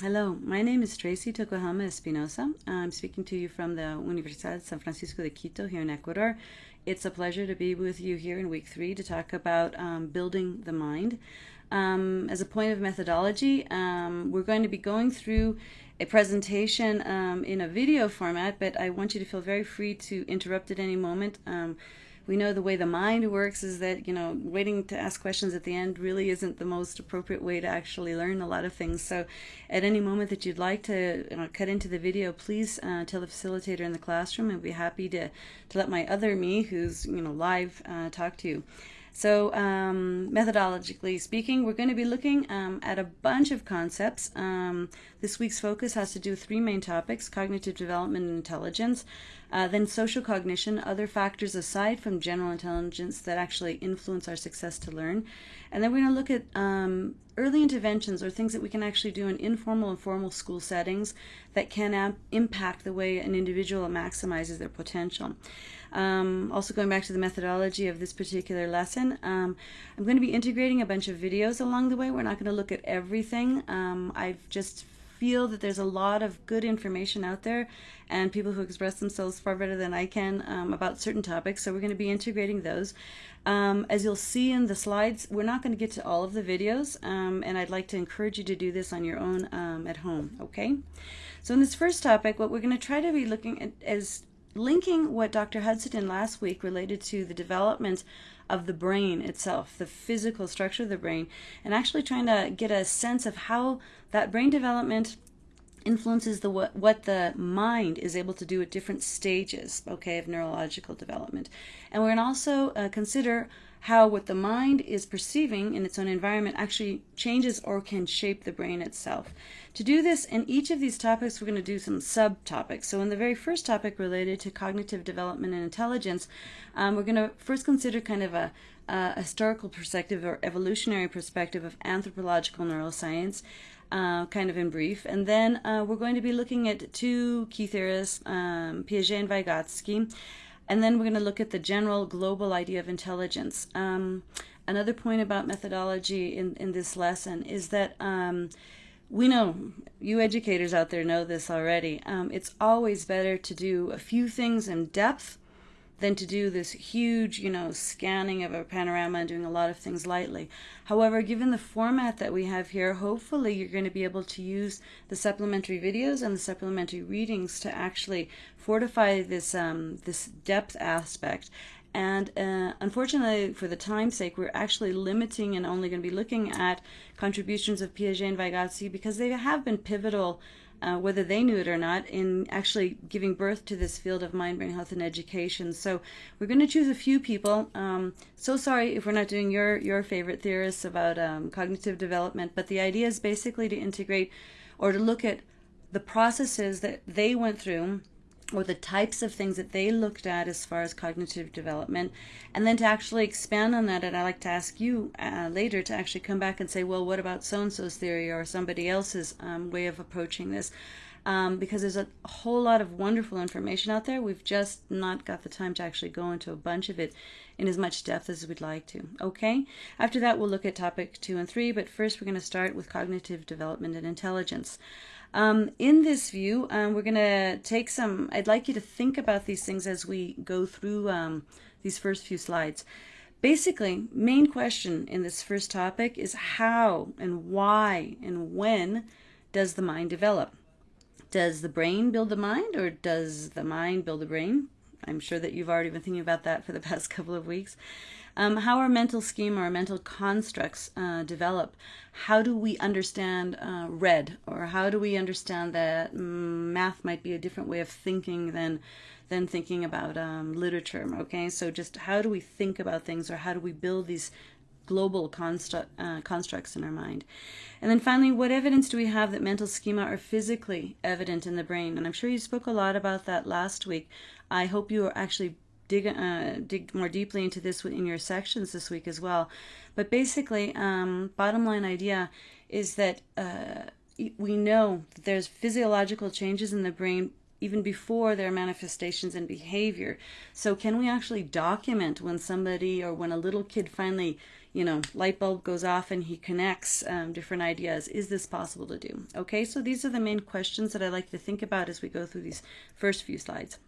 Hello, my name is Tracey Tokuhama Espinosa. I'm speaking to you from the Universidad San Francisco de Quito here in Ecuador. It's a pleasure to be with you here in week three to talk about um, building the mind. Um, as a point of methodology, um, we're going to be going through a presentation um, in a video format, but I want you to feel very free to interrupt at any moment. We know the way the mind works is that you know waiting to ask questions at the end really isn't the most appropriate way to actually learn a lot of things. So at any moment that you'd like to you know, cut into the video please uh, tell the facilitator in the classroom and be happy to to let my other me who's you know live uh, talk to you so um, methodologically speaking, we're going to be looking um, at a bunch of concepts. Um, this week's focus has to do with three main topics, cognitive development and intelligence, uh, then social cognition, other factors aside from general intelligence that actually influence our success to learn. And then we're going to look at um, early interventions or things that we can actually do in informal and formal school settings that can impact the way an individual maximizes their potential. Um, also going back to the methodology of this particular lesson, um, I'm going to be integrating a bunch of videos along the way. We're not going to look at everything. Um, I've just feel that there's a lot of good information out there and people who express themselves far better than I can um, about certain topics. So we're going to be integrating those. Um, as you'll see in the slides, we're not going to get to all of the videos, um, and I'd like to encourage you to do this on your own um, at home, okay? So in this first topic, what we're going to try to be looking at is linking what Dr. Hudson did last week related to the development of the brain itself, the physical structure of the brain, and actually trying to get a sense of how that brain development influences the what, what the mind is able to do at different stages okay of neurological development and we're going to also uh, consider how what the mind is perceiving in its own environment actually changes or can shape the brain itself. To do this, in each of these topics, we're going to do some subtopics. So in the very first topic related to cognitive development and intelligence, um, we're going to first consider kind of a, a historical perspective or evolutionary perspective of anthropological neuroscience. Uh, kind of in brief. And then uh, we're going to be looking at two key theorists, um, Piaget and Vygotsky, and then we're going to look at the general global idea of intelligence. Um, another point about methodology in, in this lesson is that um, we know, you educators out there know this already, um, it's always better to do a few things in depth than to do this huge, you know, scanning of a panorama and doing a lot of things lightly. However, given the format that we have here, hopefully you're going to be able to use the supplementary videos and the supplementary readings to actually fortify this um, this depth aspect. And uh, unfortunately, for the time's sake, we're actually limiting and only going to be looking at contributions of Piaget and Vygotsky because they have been pivotal uh, whether they knew it or not, in actually giving birth to this field of mind, brain health, and education. So we're going to choose a few people. Um, so sorry if we're not doing your your favorite theorists about um, cognitive development, but the idea is basically to integrate or to look at the processes that they went through or the types of things that they looked at as far as cognitive development. And then to actually expand on that and i'd like to ask you uh, later to actually come back and say well what about so-and-so's theory or somebody else's um, way of approaching this? Um, because there's a whole lot of wonderful information out there. We've just not got the time to actually go into a bunch of it in as much depth as we'd like to okay? After that we'll look at topic two and three but first we're going to start with cognitive development and intelligence um, in this view, um, we're going to take some, I'd like you to think about these things as we go through um, these first few slides. Basically, main question in this first topic is how and why and when does the mind develop? Does the brain build the mind or does the mind build the brain? I'm sure that you've already been thinking about that for the past couple of weeks. Um, how our mental scheme or mental constructs uh, develop. How do we understand uh, red, or how do we understand that math might be a different way of thinking than than thinking about um, literature? Okay, so just how do we think about things, or how do we build these global constru uh, constructs in our mind. And then finally, what evidence do we have that mental schema are physically evident in the brain? And I'm sure you spoke a lot about that last week. I hope you are actually dig uh, dig more deeply into this in your sections this week as well. But basically, um, bottom line idea is that uh, we know that there's physiological changes in the brain even before their manifestations and behavior. So can we actually document when somebody or when a little kid finally you know, light bulb goes off and he connects um, different ideas. Is this possible to do? Okay, so these are the main questions that I like to think about as we go through these first few slides.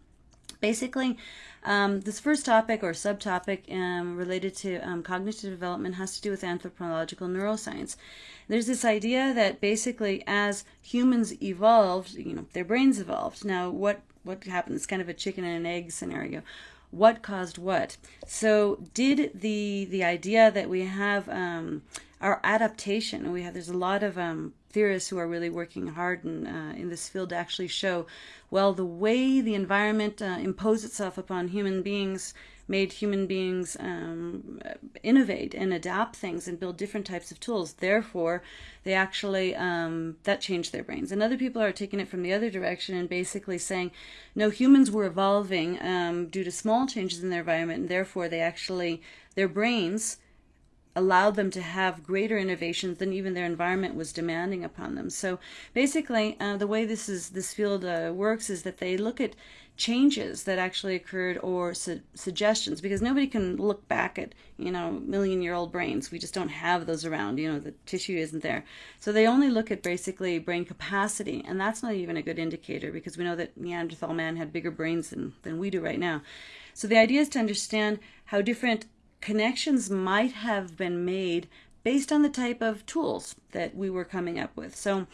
Basically, um, this first topic or subtopic um, related to um, cognitive development has to do with anthropological neuroscience. There's this idea that basically as humans evolved, you know, their brains evolved. Now, what what happened? It's kind of a chicken and an egg scenario what caused what. So did the the idea that we have um, our adaptation, we have there's a lot of um, theorists who are really working hard in, uh, in this field to actually show, well, the way the environment uh, imposed itself upon human beings made human beings um, innovate and adapt things and build different types of tools. Therefore, they actually, um, that changed their brains. And other people are taking it from the other direction and basically saying, no, humans were evolving um, due to small changes in their environment, and therefore they actually, their brains, allowed them to have greater innovations than even their environment was demanding upon them. So basically, uh, the way this is this field uh, works is that they look at changes that actually occurred or su suggestions because nobody can look back at you know million year old brains. We just don't have those around you know the tissue isn't there. So they only look at basically brain capacity and that's not even a good indicator because we know that neanderthal man had bigger brains than, than we do right now. So the idea is to understand how different connections might have been made based on the type of tools that we were coming up with. So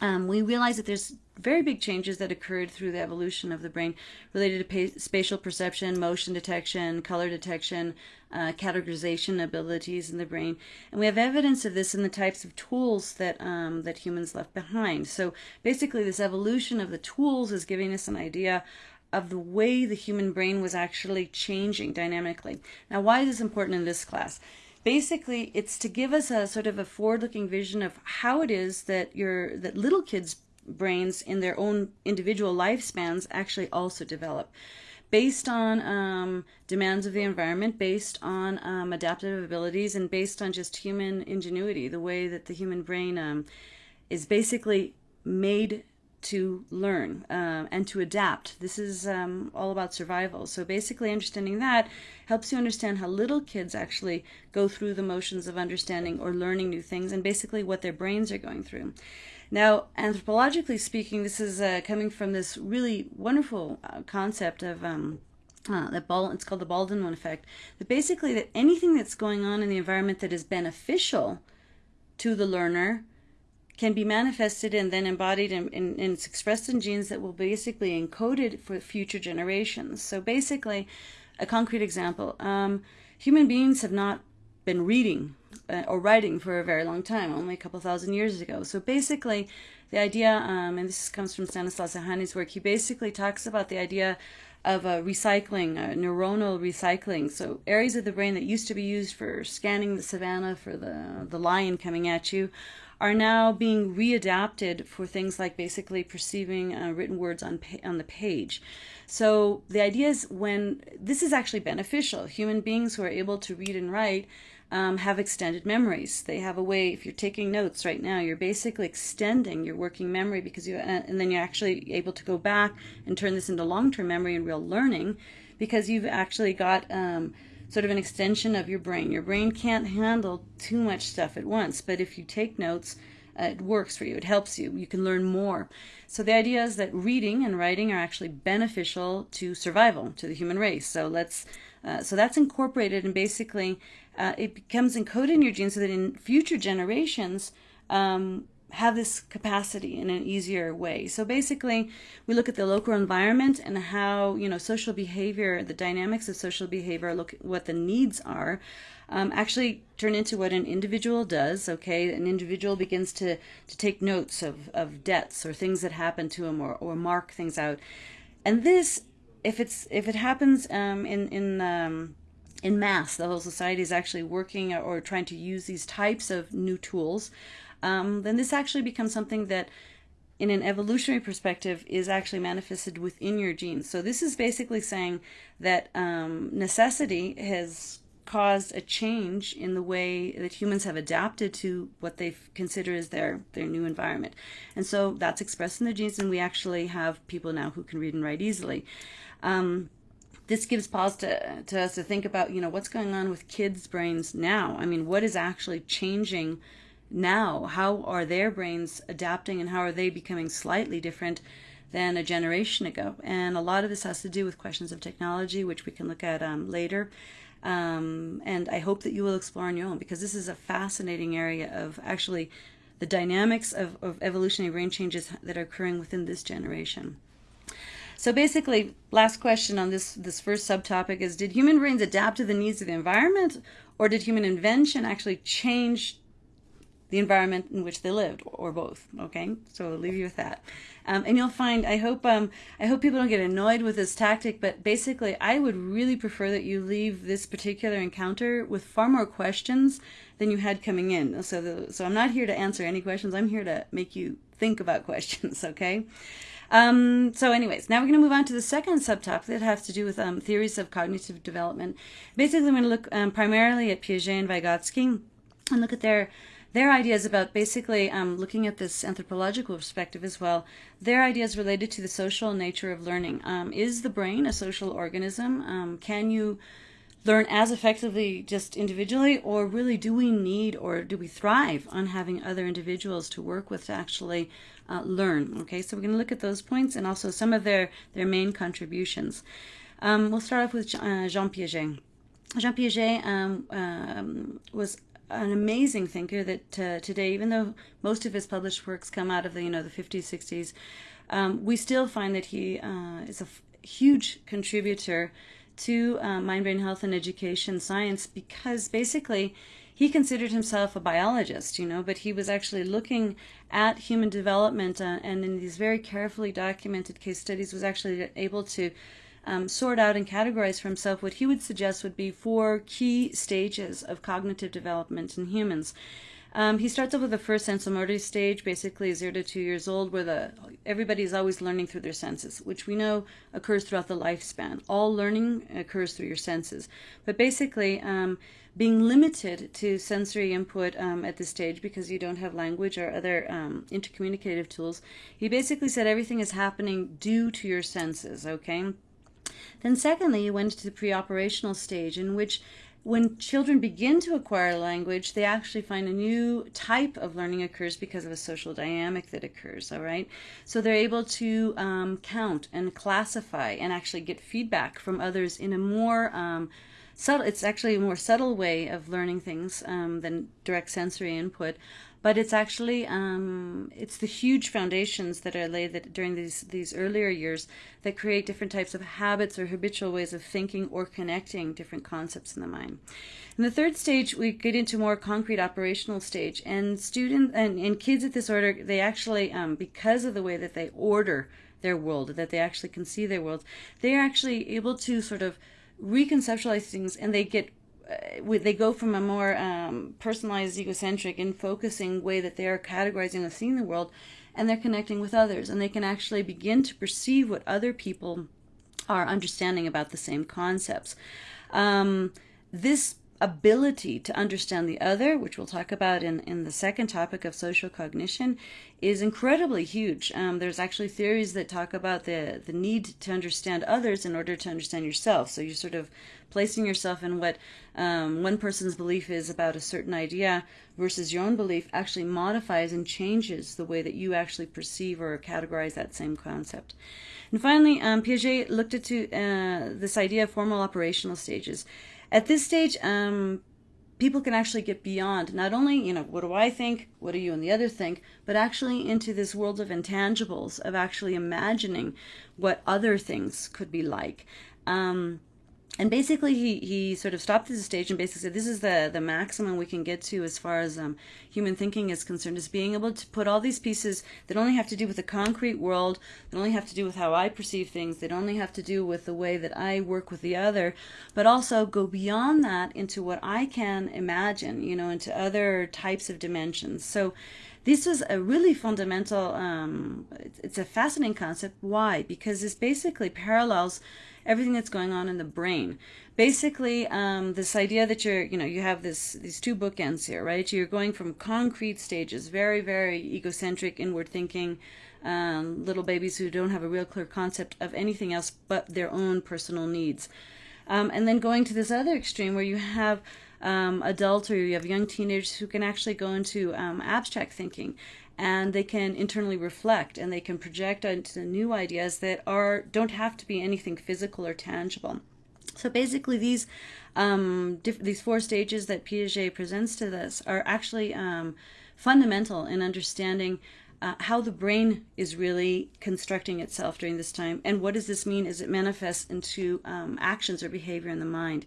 um, we realize that there's very big changes that occurred through the evolution of the brain related to spatial perception, motion detection, color detection, uh, categorization abilities in the brain. And we have evidence of this in the types of tools that, um, that humans left behind. So basically this evolution of the tools is giving us an idea of the way the human brain was actually changing dynamically. Now, why is this important in this class? Basically, it's to give us a sort of a forward-looking vision of how it is that your that little kids' brains in their own individual lifespans actually also develop based on um, demands of the environment, based on um, adaptive abilities, and based on just human ingenuity, the way that the human brain um, is basically made to learn uh, and to adapt. This is um, all about survival. So basically understanding that helps you understand how little kids actually go through the motions of understanding or learning new things and basically what their brains are going through. Now, anthropologically speaking, this is uh, coming from this really wonderful uh, concept of um, uh, that Bal it's called the Baldwin effect. That basically that anything that's going on in the environment that is beneficial to the learner can be manifested and then embodied and, and, it's expressed in genes that will basically encoded for future generations. So basically, a concrete example, um, human beings have not been reading uh, or writing for a very long time, only a couple thousand years ago. So basically, the idea, um, and this comes from Stanislaw Dehaene's work, he basically talks about the idea of uh, recycling, uh, neuronal recycling. So areas of the brain that used to be used for scanning the savannah for the, the lion coming at you are now being readapted for things like basically perceiving uh, written words on on the page. So the idea is when this is actually beneficial. Human beings who are able to read and write um, have extended memories. They have a way. If you're taking notes right now, you're basically extending your working memory because you uh, and then you're actually able to go back and turn this into long-term memory and real learning because you've actually got um, sort of an extension of your brain. Your brain can't handle too much stuff at once, but if you take notes, uh, it works for you. It helps you. You can learn more. So the idea is that reading and writing are actually beneficial to survival, to the human race. So let's, uh, so that's incorporated and basically uh, it becomes encoded in your genes so that in future generations, um, have this capacity in an easier way. So basically, we look at the local environment and how, you know, social behavior, the dynamics of social behavior, look what the needs are, um, actually turn into what an individual does, okay? An individual begins to, to take notes of, of debts or things that happen to him or, or mark things out. And this, if it's if it happens um, in, in um, in mass, the whole society is actually working or trying to use these types of new tools um, then this actually becomes something that in an evolutionary perspective is actually manifested within your genes. So this is basically saying that um, necessity has caused a change in the way that humans have adapted to what they consider as their their new environment and so that's expressed in the genes and we actually have people now who can read and write easily um, this gives pause to, to us to think about, you know, what's going on with kids' brains now. I mean, what is actually changing now? How are their brains adapting and how are they becoming slightly different than a generation ago? And a lot of this has to do with questions of technology, which we can look at um, later. Um, and I hope that you will explore on your own because this is a fascinating area of actually the dynamics of, of evolutionary brain changes that are occurring within this generation. So basically, last question on this, this first subtopic is, did human brains adapt to the needs of the environment or did human invention actually change the environment in which they lived, or both. Okay, so I'll leave you with that. Um, and you'll find, I hope, um, I hope people don't get annoyed with this tactic, but basically, I would really prefer that you leave this particular encounter with far more questions than you had coming in. So, the, so I'm not here to answer any questions. I'm here to make you think about questions. Okay. Um, so anyways, now we're going to move on to the second subtopic that has to do with um, theories of cognitive development. Basically, I'm going to look um, primarily at Piaget and Vygotsky and look at their their ideas about basically um, looking at this anthropological perspective as well, their ideas related to the social nature of learning. Um, is the brain a social organism? Um, can you learn as effectively just individually, or really do we need or do we thrive on having other individuals to work with to actually uh, learn? Okay, so we're going to look at those points and also some of their, their main contributions. Um, we'll start off with uh, Jean Piaget. Jean Piaget um, um, was an amazing thinker that uh, today, even though most of his published works come out of the you know the 50s, 60s, um, we still find that he uh, is a f- huge contributor to uh, mind brain health and education science because basically he considered himself a biologist, you know, but he was actually looking at human development uh, and in these very carefully documented case studies was actually able to um, sort out and categorize for himself what he would suggest would be four key stages of cognitive development in humans. Um, he starts off with the first sensomotor stage, basically zero to two years old, where the everybody is always learning through their senses, which we know occurs throughout the lifespan. All learning occurs through your senses, but basically, um, being limited to sensory input um, at this stage because you don't have language or other um, intercommunicative tools, he basically said everything is happening due to your senses. Okay, then, secondly, you went to the pre-operational stage in which when children begin to acquire language, they actually find a new type of learning occurs because of a social dynamic that occurs, all right? So they're able to um, count and classify and actually get feedback from others in a more um, subtle, it's actually a more subtle way of learning things um, than direct sensory input but it's actually um, it's the huge foundations that are laid that during these these earlier years that create different types of habits or habitual ways of thinking or connecting different concepts in the mind. In the third stage, we get into more concrete operational stage, and students and, and kids at this order they actually um, because of the way that they order their world, that they actually can see their world, they are actually able to sort of reconceptualize things and they get they go from a more um, personalized, egocentric, and focusing way that they are categorizing and seeing the world, and they're connecting with others, and they can actually begin to perceive what other people are understanding about the same concepts. Um, this ability to understand the other, which we'll talk about in, in the second topic of social cognition, is incredibly huge. Um, there's actually theories that talk about the, the need to understand others in order to understand yourself. So you're sort of placing yourself in what um, one person's belief is about a certain idea versus your own belief actually modifies and changes the way that you actually perceive or categorize that same concept. And finally, um, Piaget looked at uh, this idea of formal operational stages. At this stage, um, people can actually get beyond not only, you know, what do I think, what do you and the other think, but actually into this world of intangibles, of actually imagining what other things could be like. Um, and basically he, he sort of stopped at the stage and basically said this is the, the maximum we can get to as far as um, human thinking is concerned is being able to put all these pieces that only have to do with the concrete world that only have to do with how i perceive things that only have to do with the way that i work with the other but also go beyond that into what i can imagine you know into other types of dimensions. So this was a really fundamental um, it's a fascinating concept. Why? Because this basically parallels everything that's going on in the brain. Basically, um, this idea that you're, you know, you have this these two bookends here, right? You're going from concrete stages, very, very egocentric, inward thinking, um, little babies who don't have a real clear concept of anything else but their own personal needs. Um, and then going to this other extreme where you have um, adults or you have young teenagers who can actually go into um, abstract thinking and they can internally reflect and they can project into new ideas that are don't have to be anything physical or tangible. So basically, these um, these four stages that Piaget presents to us are actually um, fundamental in understanding uh, how the brain is really constructing itself during this time, and what does this mean as it manifests into um, actions or behavior in the mind.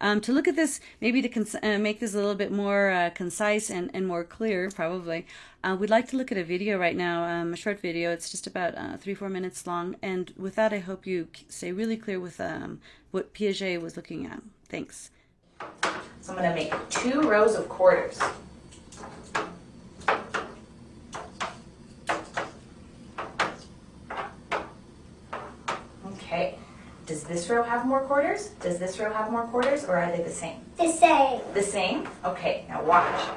Um, to look at this, maybe to uh, make this a little bit more uh, concise and, and more clear, probably, uh, we'd like to look at a video right now, um, a short video. It's just about uh, three, four minutes long, and with that, I hope you stay really clear with um, what Piaget was looking at. Thanks. So I'm going to make two rows of quarters. Okay. Does this row have more quarters? Does this row have more quarters, or are they the same? The same. The same? Okay, now watch.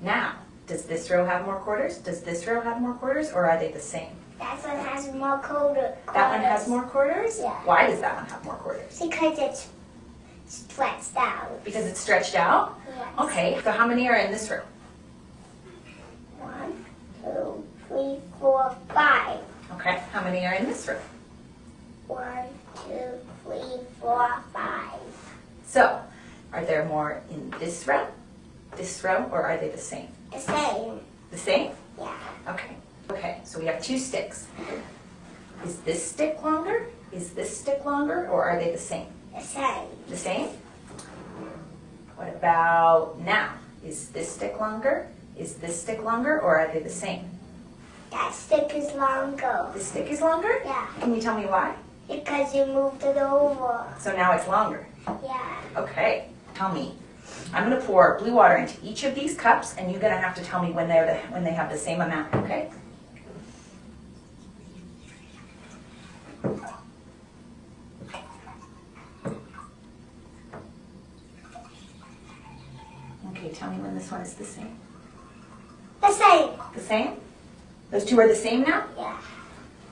Now, does this row have more quarters? Does this row have more quarters, or are they the same? That one has more quarters. That one has more quarters? Yeah. Why does that one have more quarters? Because it's stretched out. Because it's stretched out? Yes. Okay, so how many are in this row? One, two, three, four, five. Okay, how many are in this row? One, two, three, four, five. So, are there more in this row, this row, or are they the same? The same. The same? Yeah. Okay. Okay, so we have two sticks. Is this stick longer? Is this stick longer, or are they the same? The same. The same? What about now? Is this stick longer? Is this stick longer, or are they the same? That stick is longer. The stick is longer? Yeah. Can you tell me why? Because you moved it over. So now it's longer. Yeah. Okay, tell me. I'm gonna pour blue water into each of these cups, and you're gonna have to tell me when they're the, when they have the same amount. Okay? Okay, tell me when this one is the same. The same. The same? Those two are the same now? Yeah.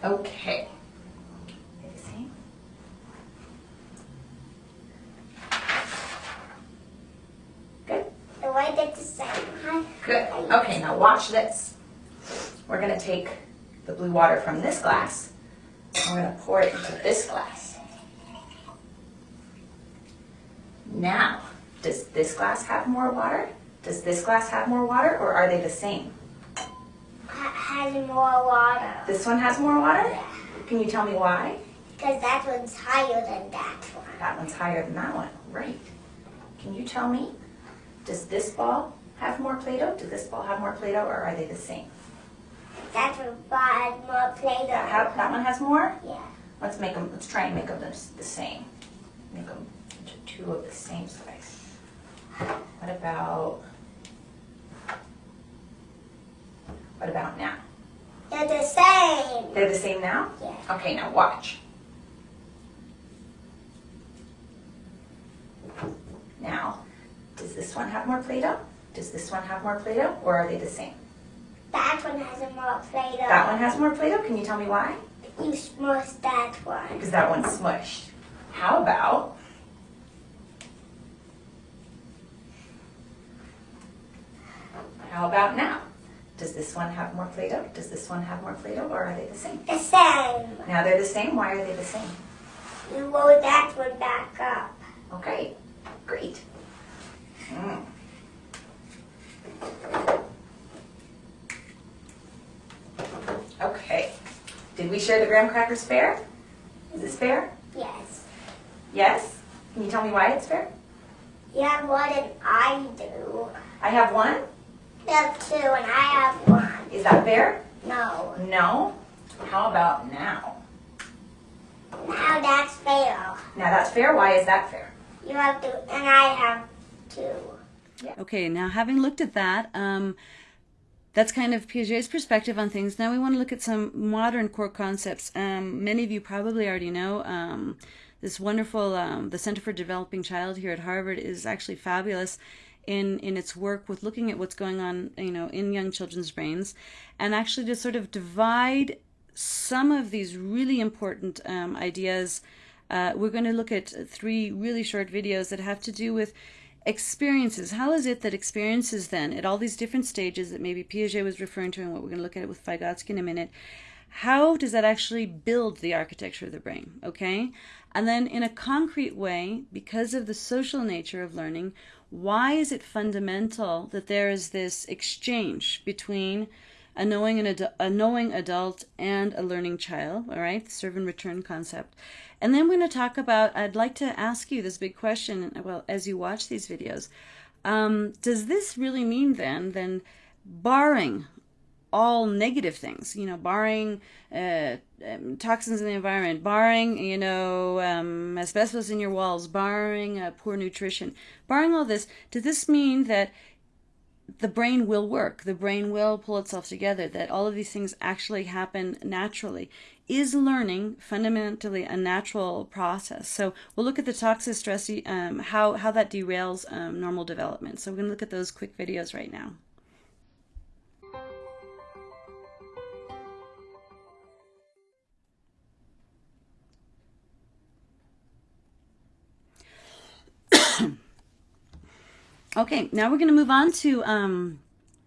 Okay. They're the same? Good? The way the same. Good. Okay, now watch this. We're going to take the blue water from this glass and we're going to pour it into this glass. Now, does this glass have more water? Does this glass have more water or are they the same? Ha- Has more water. This one has more water? Yeah. Can you tell me why? Because that one's higher than that one. That one's higher than that one. Right. Can you tell me, does this ball have more Play-Doh? Does this ball have more Play-Doh or are they the same? That one has more Play-Doh. That, that one has more? Yeah. Let's make them, let's try and make them the, the same. Make them into two of the same size. What about, what about now? They're the same. They're the same now? Yeah. Okay, now watch. Now, does this one have more Play-Doh? Does this one have more Play-Doh, or are they the same? That one has more Play-Doh. That one has more Play-Doh, can you tell me why? You smushed that one. Because that one's smushed. How about, how about now? Does this one have more Play-Doh? Does this one have more Play-Doh, or are they the same? The same. Now they're the same, why are they the same? You roll that one back up. Okay, great. Mm. Okay. Did we share the graham crackers fair? Is this fair? Yes. Yes? Can you tell me why it's fair? You have more than I do. I have one. You have two and I have one. Is that fair? No. No. How about now? Now that's fair. Now that's fair. Why is that fair? You have two and I have two. Okay, now having looked at that, um, that's kind of Piaget's perspective on things. Now we want to look at some modern core concepts. Um, many of you probably already know um, this wonderful, um, the Center for Developing Child here at Harvard is actually fabulous in in its work with looking at what's going on, you know, in young children's brains, and actually to sort of divide some of these really important um, ideas. Uh, we're going to look at three really short videos that have to do with experiences. How is it that experiences then, at all these different stages that maybe Piaget was referring to, and what we're going to look at with Vygotsky in a minute, how does that actually build the architecture of the brain? Okay? And then in a concrete way, because of the social nature of learning, why is it fundamental that there is this exchange between a knowing, an a knowing adult and a learning child, all right, the serve and return concept. And then we're going to talk about, I'd like to ask you this big question, well, as you watch these videos. Um, does this really mean then, then barring all negative things, you know, barring uh, um, toxins in the environment, barring, you know, um, asbestos in your walls, barring uh, poor nutrition, barring all this, does this mean that the brain will work, the brain will pull itself together, that all of these things actually happen naturally? Is learning fundamentally a natural process? So we'll look at the toxic stress, um, how, how that derails um, normal development. So we're going to look at those quick videos right now. Okay, now we're going to move on to um,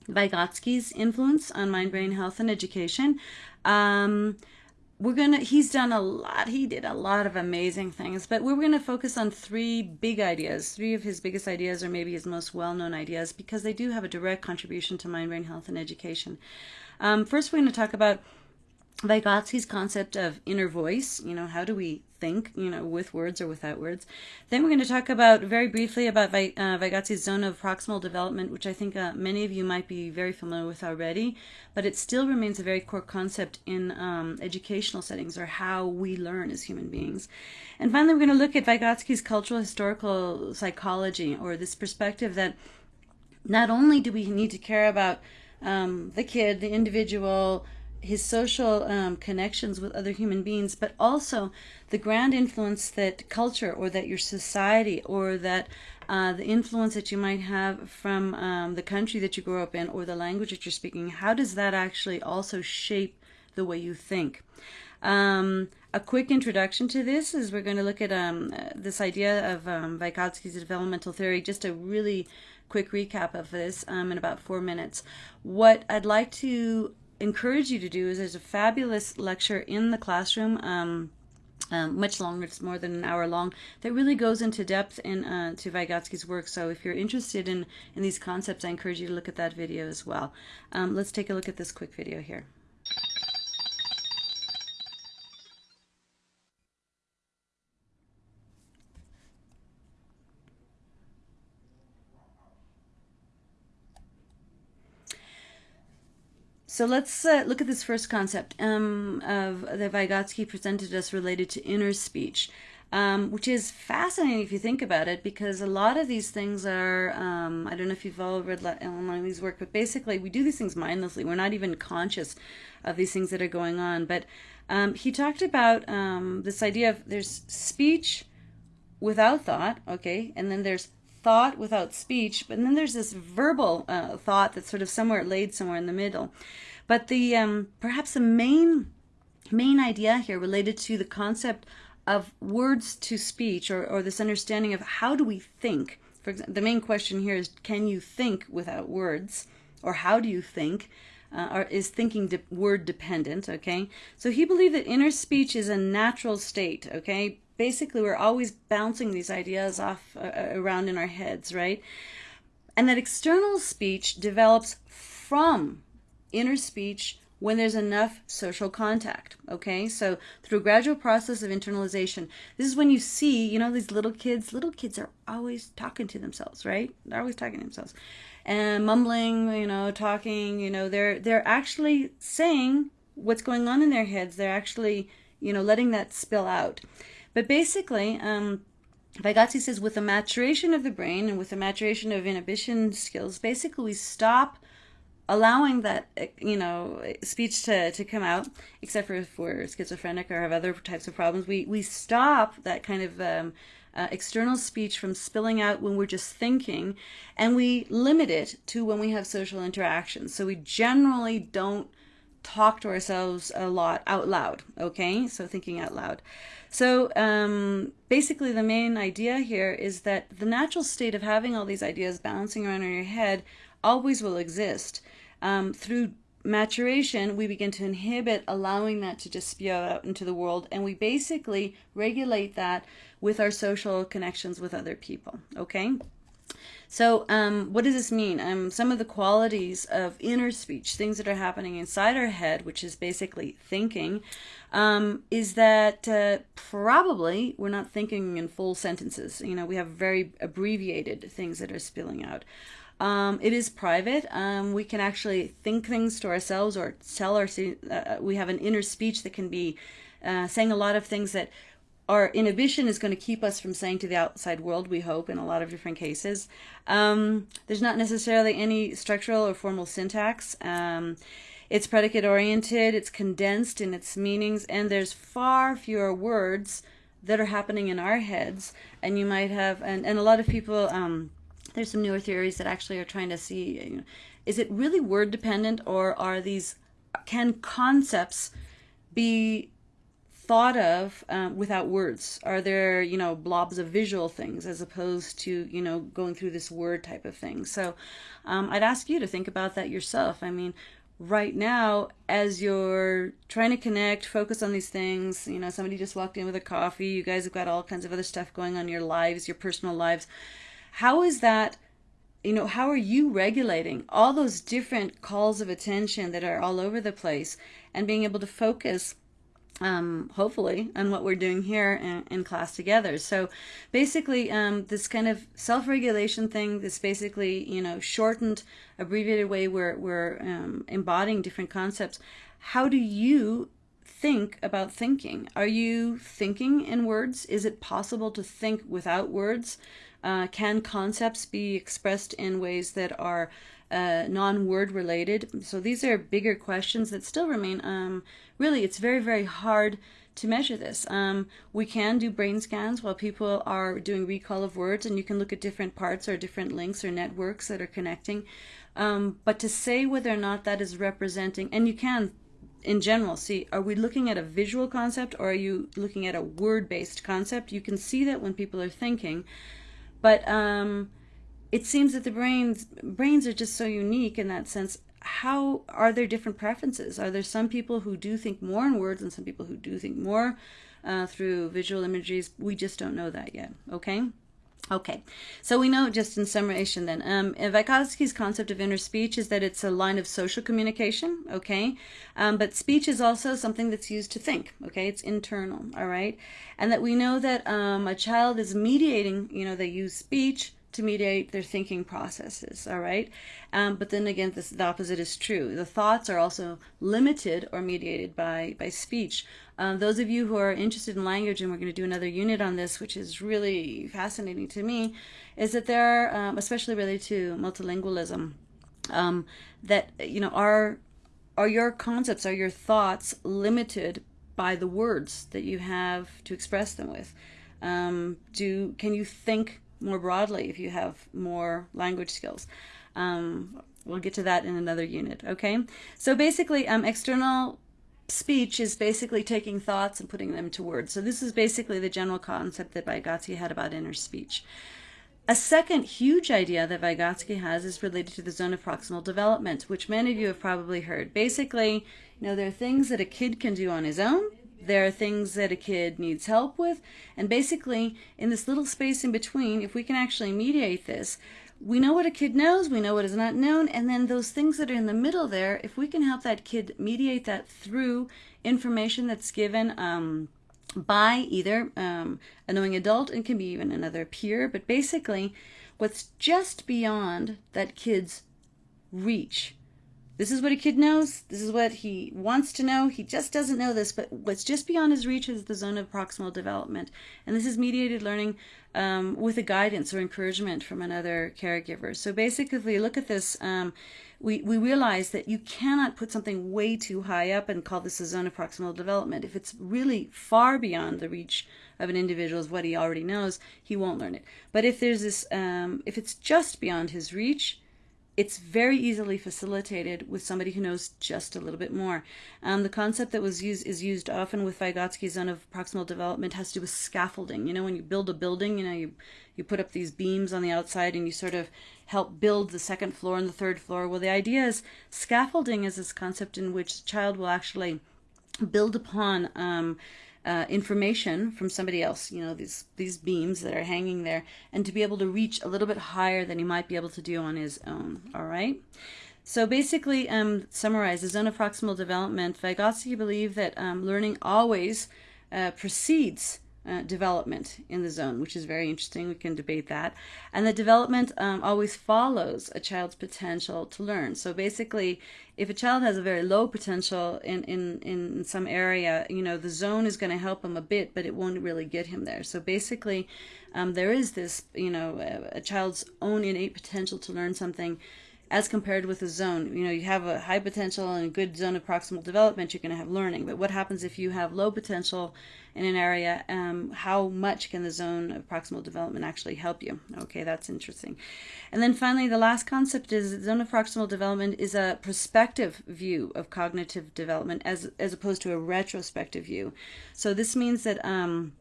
Vygotsky's influence on mind, brain health, and education. Um, we're gonna he's done a lot he did a lot of amazing things but we're gonna focus on three big ideas three of his biggest ideas or maybe his most well-known ideas because they do have a direct contribution to mind brain health and education um, first we're going to talk about Vygotsky's concept of inner voice, you know, how do we think, you know, with words or without words. Then we're going to talk about very briefly about uh, Vygotsky's zone of proximal development, which I think uh, many of you might be very familiar with already, but it still remains a very core concept in um, educational settings or how we learn as human beings. And finally, we're going to look at Vygotsky's cultural historical psychology or this perspective that not only do we need to care about um, the kid, the individual, his social um, connections with other human beings, but also the grand influence that culture or that your society or that uh, the influence that you might have from um, the country that you grow up in or the language that you're speaking, how does that actually also shape the way you think? Um, a quick introduction to this is we're going to look at um, this idea of um, Vygotsky's developmental theory, just a really quick recap of this um, in about four minutes. What I'd like to encourage you to do is there's a fabulous lecture in the classroom. Um, um, much longer, it's more than an hour long, that really goes into depth in uh, to Vygotsky's work. So if you're interested in, in these concepts, I encourage you to look at that video as well. Um, let's take a look at this quick video here. So let's uh, look at this first concept um, of that Vygotsky presented us related to inner speech, um, which is fascinating if you think about it, because a lot of these things are, um, I don't know if you've all read Ellen Langer's work, but basically we do these things mindlessly. We're not even conscious of these things that are going on. But um, he talked about um, this idea of there's speech without thought, okay, and then there's thought without speech, but then there's this verbal uh, thought that's sort of somewhere laid somewhere in the middle. But the um, perhaps the main main idea here related to the concept of words to speech or, or this understanding of how do we think. For example, the main question here is can you think without words or how do you think? Uh, or is thinking de word dependent okay so he believed that inner speech is a natural state okay basically we're always bouncing these ideas off uh, uh, around in our heads, right? And that external speech develops from inner speech when there's enough social contact. Okay, so through a gradual process of internalization, this is when you see, you know, these little kids. Little kids are always talking to themselves, right? They're always talking to themselves and mumbling, you know, talking. You know, they're they're actually saying what's going on in their heads. They're actually, you know, letting that spill out. But basically, um, Vygotsky says with the maturation of the brain and with the maturation of inhibition skills, basically we stop allowing that uh, you know speech to, to come out except for if we're schizophrenic or have other types of problems. We we stop that kind of um, uh, external speech from spilling out when we're just thinking and we limit it to when we have social interactions so we generally don't talk to ourselves a lot out loud okay? So thinking out loud so um, basically the main idea here is that the natural state of having all these ideas bouncing around in your head always will exist um, through maturation, we begin to inhibit allowing that to just spew out into the world, and we basically regulate that with our social connections with other people. Okay? So, um, what does this mean? Um, some of the qualities of inner speech, things that are happening inside our head, which is basically thinking, um, is that uh, probably we're not thinking in full sentences. You know, we have very abbreviated things that are spilling out. Um, it is private. Um, we can actually think things to ourselves or tell our. Uh, we have an inner speech that can be uh, saying a lot of things that our inhibition is going to keep us from saying to the outside world. We hope in a lot of different cases. Um, there's not necessarily any structural or formal syntax. Um, it's predicate oriented. It's condensed in its meanings, and there's far fewer words that are happening in our heads. And you might have, and, and a lot of people um, there's some newer theories that actually are trying to see you know, is it really word dependent or are these can concepts be thought of um, without words are there you know blobs of visual things as opposed to you know going through this word type of thing so um, i'd ask you to think about that yourself i mean right now as you're trying to connect focus on these things you know somebody just walked in with a coffee you guys have got all kinds of other stuff going on in your lives your personal lives. How is that you know how are you regulating all those different calls of attention that are all over the place and being able to focus um, hopefully on what we're doing here in, in class together. So basically um, this kind of self-regulation thing this basically you know shortened abbreviated way where we're um, embodying different concepts. How do you think about thinking? Are you thinking in words? Is it possible to think without words? Uh, can concepts be expressed in ways that are uh, non-word related? So these are bigger questions that still remain. Um, really, it's very, very hard to measure this. Um, we can do brain scans while people are doing recall of words, and you can look at different parts or different links or networks that are connecting. Um, but to say whether or not that is representing, and you can in general see are we looking at a visual concept or are you looking at a word based concept you can see that when people are thinking but um, it seems that the brains brains are just so unique in that sense. How are there different preferences? Are there some people who do think more in words and some people who do think more uh, through visual images? We just don't know that yet. Okay. Okay, so we know just in summation then, um, Vygotsky's concept of inner speech is that it's a line of social communication, okay? Um, but speech is also something that's used to think, okay? It's internal, all right? And that we know that um, a child is mediating, you know, they use speech to mediate their thinking processes, all right? Um, but then again, this, the opposite is true. The thoughts are also limited or mediated by, by speech. Um, those of you who are interested in language, and we're going to do another unit on this, which is really fascinating to me, is that there are, um, especially related to multilingualism, um, that, you know, are, are your concepts, are your thoughts limited by the words that you have to express them with? Um, do can you think more broadly if you have more language skills. Um, we'll get to that in another unit, okay? So basically, um, external speech is basically taking thoughts and putting them to words. So this is basically the general concept that Vygotsky had about inner speech. A second huge idea that Vygotsky has is related to the zone of proximal development, which many of you have probably heard. Basically, you know, there are things that a kid can do on his own there are things that a kid needs help with. And basically, in this little space in between, if we can actually mediate this, we know what a kid knows, we know what is not known, and then those things that are in the middle there, if we can help that kid mediate that through information that's given um, by either um, a knowing adult, and can be even another peer, but basically, what's just beyond that kid's reach this is what a kid knows. This is what he wants to know. He just doesn't know this. But what's just beyond his reach is the zone of proximal development. And this is mediated learning um, with a guidance or encouragement from another caregiver. So basically, look at this, um, we, we realize that you cannot put something way too high up and call this a zone of proximal development. If it's really far beyond the reach of an individual's what he already knows, he won't learn it. But if there's this, um, if it's just beyond his reach, it's very easily facilitated with somebody who knows just a little bit more. Um, the concept that was used is used often with Vygotsky's zone of proximal development has to do with scaffolding. You know, when you build a building, you know, you you put up these beams on the outside and you sort of help build the second floor and the third floor. Well, the idea is scaffolding is this concept in which the child will actually build upon um, uh, information from somebody else, you know, these, these beams that are hanging there, and to be able to reach a little bit higher than he might be able to do on his own, all right? So basically, um, summarize the zone of proximal development, Vygotsky believed that um, learning always uh, precedes uh, development in the zone, which is very interesting. We can debate that. And the development um, always follows a child's potential to learn. So basically, if a child has a very low potential in, in, in some area, you know, the zone is going to help him a bit, but it won't really get him there. So basically, um, there is this, you know, a, a child's own innate potential to learn something as compared with a zone. You know, you have a high potential and a good zone of proximal development, you're going to have learning. But what happens if you have low potential in an area? Um, how much can the zone of proximal development actually help you? Okay, that's interesting. And then finally, the last concept is zone of proximal development is a prospective view of cognitive development as, as opposed to a retrospective view. So this means that um,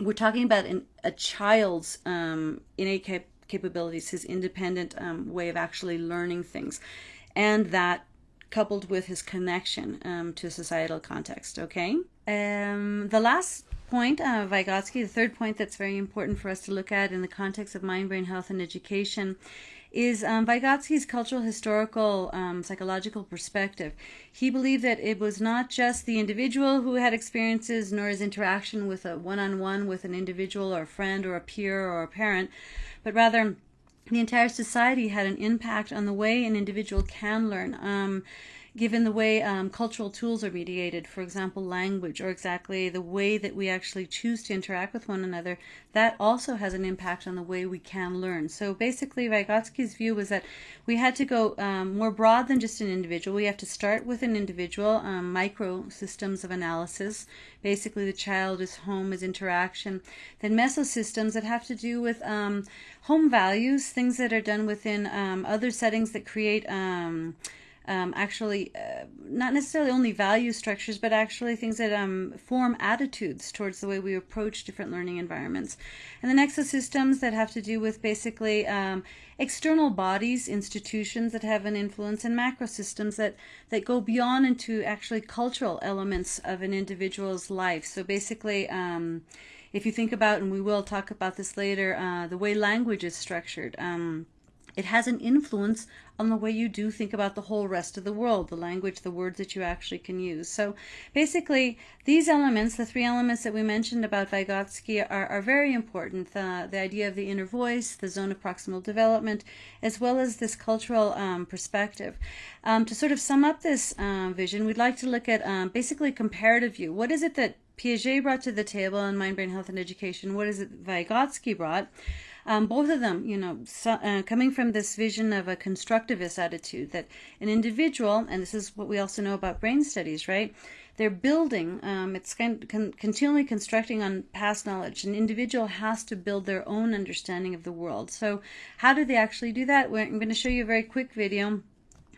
we're talking about an, a child's um, innate cap capabilities, his independent um, way of actually learning things, and that coupled with his connection um, to societal context. Okay. Um, the last point, uh, Vygotsky, the third point that's very important for us to look at in the context of mind, brain health, and education is um, Vygotsky's cultural, historical, um, psychological perspective. He believed that it was not just the individual who had experiences, nor his interaction with a one-on-one with an individual or a friend or a peer or a parent, but rather the entire society had an impact on the way an individual can learn. Um, given the way um, cultural tools are mediated, for example, language, or exactly the way that we actually choose to interact with one another, that also has an impact on the way we can learn. So basically, Vygotsky's view was that we had to go um, more broad than just an individual. We have to start with an individual, um, micro systems of analysis, basically the child, his home, his interaction, then mesosystems that have to do with um, home values, things that are done within um, other settings that create um, um, actually uh, not necessarily only value structures, but actually things that um, form attitudes towards the way we approach different learning environments. And then exosystems that have to do with basically um, external bodies, institutions that have an influence, and macro systems that, that go beyond into actually cultural elements of an individual's life. So basically, um, if you think about, and we will talk about this later, uh, the way language is structured. Um, it has an influence on the way you do think about the whole rest of the world, the language, the words that you actually can use. So basically, these elements, the three elements that we mentioned about Vygotsky, are, are very important. Uh, the idea of the inner voice, the zone of proximal development, as well as this cultural um, perspective. Um, to sort of sum up this uh, vision, we'd like to look at um, basically comparative view. What is it that Piaget brought to the table in Mind, Brain, Health, and Education? What is it Vygotsky brought? Um, both of them, you know, so, uh, coming from this vision of a constructivist attitude that an individual, and this is what we also know about brain studies, right? They're building, um, it's con- con- continually constructing on past knowledge. An individual has to build their own understanding of the world. So, how do they actually do that? I'm going to show you a very quick video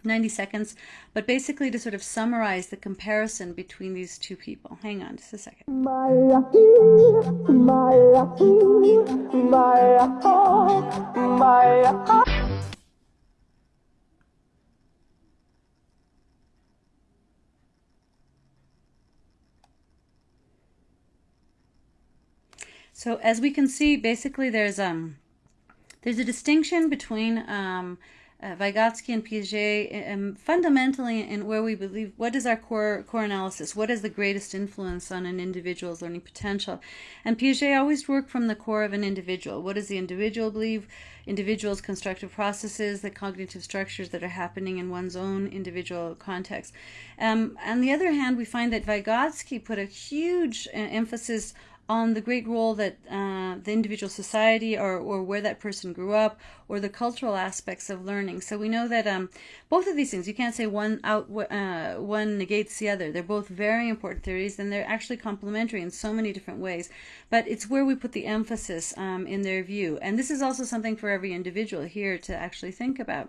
90 seconds, but basically to sort of summarize the comparison between these two people. Hang on just a second. So as we can see, basically there's um there's a distinction between um, uh, Vygotsky and Piaget, um, fundamentally, in where we believe, what is our core core analysis? What is the greatest influence on an individual's learning potential? And Piaget always worked from the core of an individual. What does the individual believe? Individuals' constructive processes, the cognitive structures that are happening in one's own individual context. Um, on the other hand, we find that Vygotsky put a huge uh, emphasis on the great role that uh, the individual society or, or where that person grew up or the cultural aspects of learning. So we know that um, both of these things, you can't say one out uh, one negates the other. They're both very important theories and they're actually complementary in so many different ways. But it's where we put the emphasis um, in their view. And this is also something for every individual here to actually think about.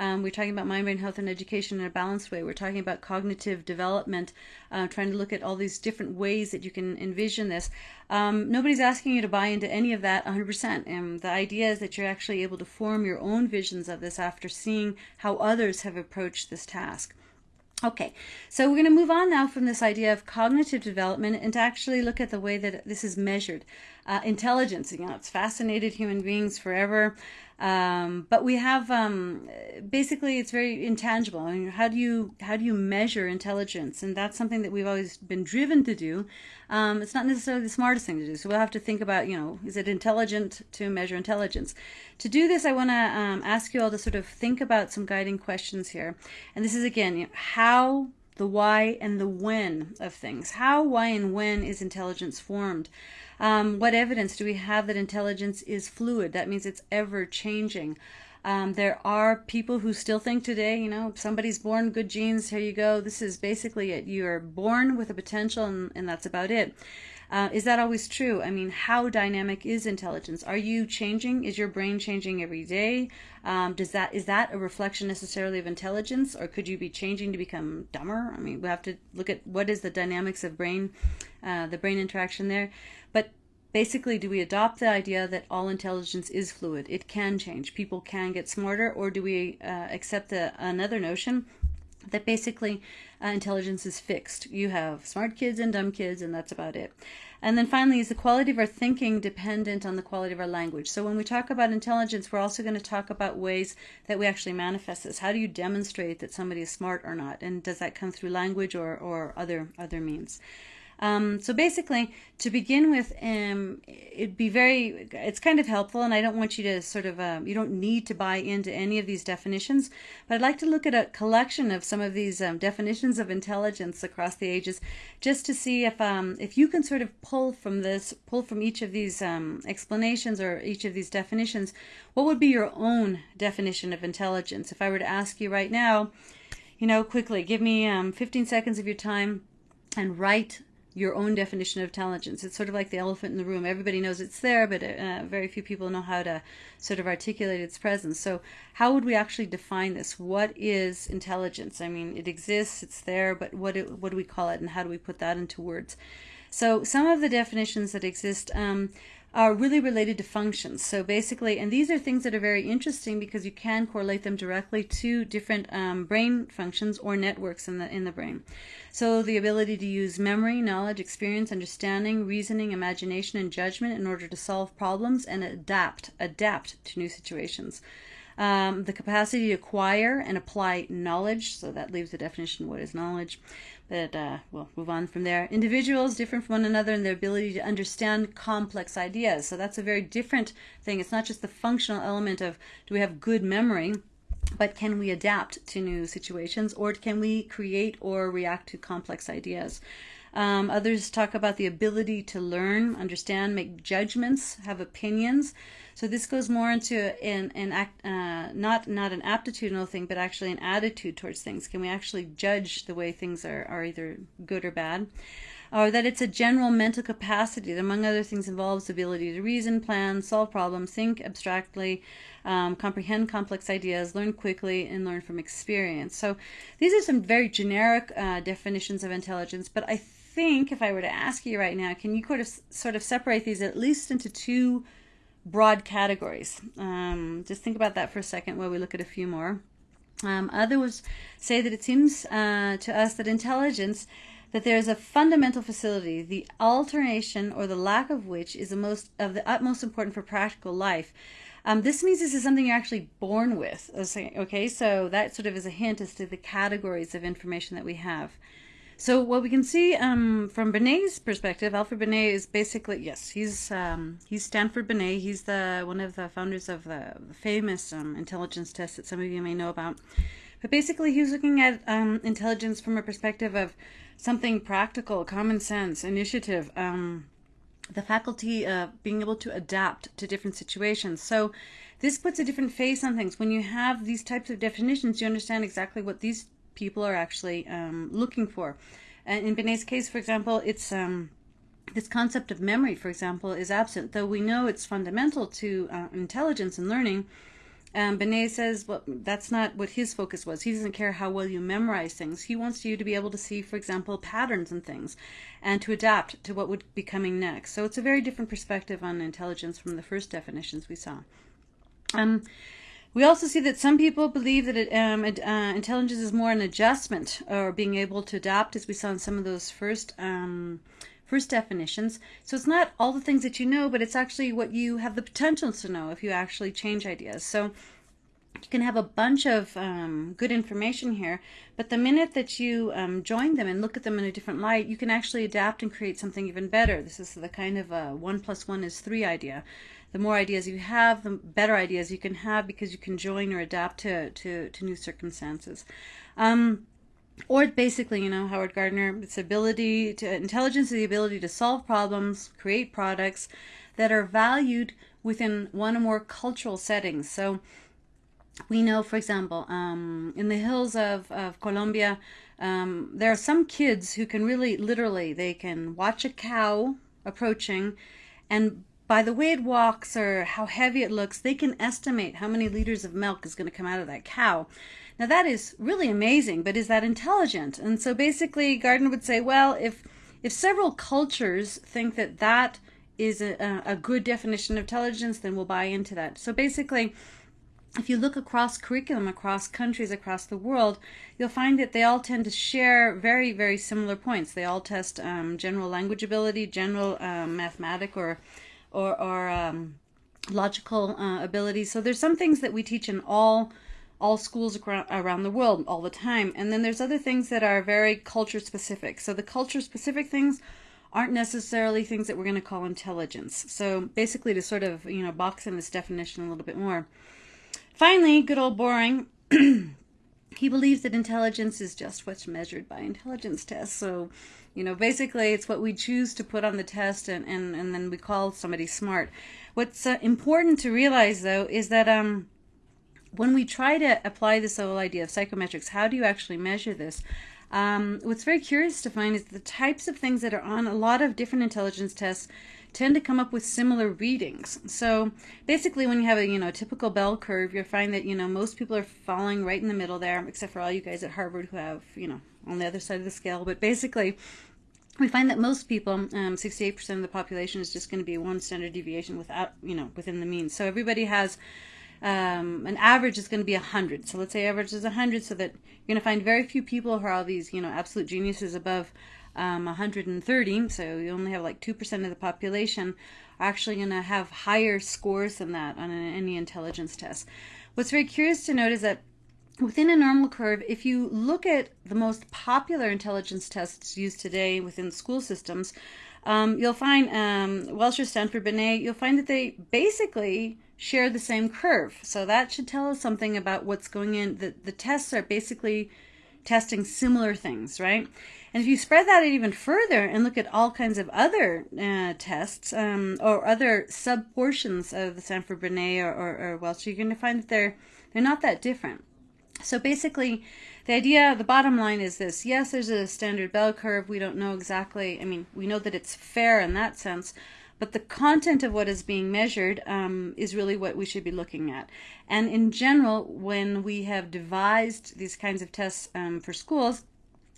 Um, we're talking about mind, brain health, and education in a balanced way. We're talking about cognitive development, uh, trying to look at all these different ways that you can envision this. Um, nobody's asking you to buy into any of that 100%. And the idea is that you're actually able to form your own visions of this after seeing how others have approached this task. Okay, so we're going to move on now from this idea of cognitive development and to actually look at the way that this is measured. Uh, intelligence, you know, it's fascinated human beings forever. Um, but we have um, basically it's very intangible. I mean, how do you how do you measure intelligence? And that's something that we've always been driven to do. Um, it's not necessarily the smartest thing to do. So we'll have to think about you know is it intelligent to measure intelligence? To do this, I want to um, ask you all to sort of think about some guiding questions here. And this is again you know, how the why and the when of things. How, why, and when is intelligence formed? Um, what evidence do we have that intelligence is fluid? That means it's ever changing. Um, there are people who still think today, you know, somebody's born good genes, here you go. This is basically it. You're born with a potential, and, and that's about it. Uh, is that always true? I mean, how dynamic is intelligence? Are you changing? Is your brain changing every day? Um, does that is that a reflection necessarily of intelligence, or could you be changing to become dumber? I mean, we have to look at what is the dynamics of brain, uh, the brain interaction there. But basically, do we adopt the idea that all intelligence is fluid? It can change. People can get smarter, or do we uh, accept a, another notion that basically uh, intelligence is fixed? You have smart kids and dumb kids, and that's about it. And then finally, is the quality of our thinking dependent on the quality of our language? So when we talk about intelligence, we're also going to talk about ways that we actually manifest this. How do you demonstrate that somebody is smart or not? And does that come through language or, or other other means? Um, so basically, to begin with, um, it'd be very, it's kind of helpful, and I don't want you to sort of, um, you don't need to buy into any of these definitions, but I'd like to look at a collection of some of these um, definitions of intelligence across the ages, just to see if, um, if you can sort of pull from this, pull from each of these um, explanations or each of these definitions, what would be your own definition of intelligence? If I were to ask you right now, you know, quickly, give me 15 seconds of your time and write your own definition of intelligence. It's sort of like the elephant in the room. Everybody knows it's there, but uh, very few people know how to sort of articulate its presence. So, how would we actually define this? What is intelligence? I mean, it exists, it's there, but what it, what do we call it, and how do we put that into words? So, some of the definitions that exist. Um, are really related to functions. So basically, and these are things that are very interesting because you can correlate them directly to different um, brain functions or networks in the in the brain. So the ability to use memory, knowledge, experience, understanding, reasoning, imagination, and judgment in order to solve problems and adapt adapt to new situations. Um, the capacity to acquire and apply knowledge. So that leaves the definition what is knowledge but uh, we'll move on from there. Individuals different from one another in their ability to understand complex ideas. So that's a very different thing. It's not just the functional element of do we have good memory, but can we adapt to new situations or can we create or react to complex ideas? Um, others talk about the ability to learn, understand, make judgments, have opinions. So this goes more into an, an act, uh, not not an aptitudinal thing, but actually an attitude towards things. Can we actually judge the way things are, are either good or bad? Or that it's a general mental capacity that, among other things, involves the ability to reason, plan, solve problems, think abstractly, um, comprehend complex ideas, learn quickly, and learn from experience. So these are some very generic uh, definitions of intelligence, but I think if I were to ask you right now, can you sort of sort of separate these at least into two broad categories? Um, just think about that for a second while we look at a few more. Um, others say that it seems uh, to us that intelligence that there is a fundamental facility, the alternation or the lack of which is the most of the utmost important for practical life. Um, this means this is something you're actually born with. Okay, so that sort of is a hint as to the categories of information that we have. So what we can see um, from Binet's perspective, Alfred Binet is basically yes, he's um, he's Stanford Binet. He's the one of the founders of the famous um, intelligence test that some of you may know about. But basically, he was looking at um, intelligence from a perspective of something practical, common sense, initiative, um, the faculty of being able to adapt to different situations. So this puts a different face on things. When you have these types of definitions, you understand exactly what these people are actually um, looking for. And in Binet's case, for example, it's um, this concept of memory, for example, is absent. Though we know it's fundamental to uh, intelligence and learning, um, Binet says, well, that's not what his focus was. He doesn't care how well you memorize things. He wants you to be able to see, for example, patterns and things and to adapt to what would be coming next. So it's a very different perspective on intelligence from the first definitions we saw. Um, we also see that some people believe that it, um, it, uh, intelligence is more an adjustment or being able to adapt, as we saw in some of those first um, first definitions. So it's not all the things that you know, but it's actually what you have the potential to know if you actually change ideas. So you can have a bunch of um, good information here, but the minute that you um, join them and look at them in a different light, you can actually adapt and create something even better. This is the kind of a one plus one is three idea the more ideas you have, the better ideas you can have because you can join or adapt to, to, to new circumstances. Um, or basically, you know, Howard Gardner, its ability to intelligence is the ability to solve problems, create products that are valued within one or more cultural settings. So we know, for example, um, in the hills of, of Colombia, um, there are some kids who can really literally, they can watch a cow approaching and by the way it walks or how heavy it looks, they can estimate how many liters of milk is going to come out of that cow. Now that is really amazing, but is that intelligent? And so basically Gardner would say, well, if if several cultures think that that is a, a good definition of intelligence, then we'll buy into that. So basically, if you look across curriculum, across countries, across the world, you'll find that they all tend to share very, very similar points. They all test um, general language ability, general um, mathematic or or, or um, logical uh, abilities. So there's some things that we teach in all all schools around the world all the time. And then there's other things that are very culture specific. So the culture specific things aren't necessarily things that we're going to call intelligence. So basically to sort of, you know, box in this definition a little bit more. Finally, good old Boring. he believes that intelligence is just what's measured by intelligence tests. So you know, basically, it's what we choose to put on the test, and, and, and then we call somebody smart. What's uh, important to realize, though, is that um, when we try to apply this whole idea of psychometrics, how do you actually measure this? Um, what's very curious to find is the types of things that are on a lot of different intelligence tests tend to come up with similar readings. So basically when you have a you know typical bell curve, you'll find that you know most people are falling right in the middle there, except for all you guys at Harvard who have you know on the other side of the scale. But basically, we find that most people, um, 68% of the population, is just going to be one standard deviation without, you know, within the mean. So everybody has um, an average is going to be 100. So let's say average is 100, so that you're going to find very few people who are all these, you know, absolute geniuses above um, 130. So you only have like 2% of the population are actually going to have higher scores than that on any intelligence test. What's very curious to note is that within a normal curve, if you look at the most popular intelligence tests used today within school systems, um, you'll find um, Wechsler, Stanford, Binet, you'll find that they basically share the same curve. So that should tell us something about what's going in. The, the tests are basically testing similar things, right? And if you spread that even further and look at all kinds of other uh, tests um, or other sub portions of the Stanford Binet or, or, or Welsh, you're going to find that they're they're not that different. So basically, the idea, the bottom line is this. Yes, there's a standard bell curve. We don't know exactly, I mean, we know that it's fair in that sense, but the content of what is being measured um, is really what we should be looking at. And in general, when we have devised these kinds of tests um, for schools,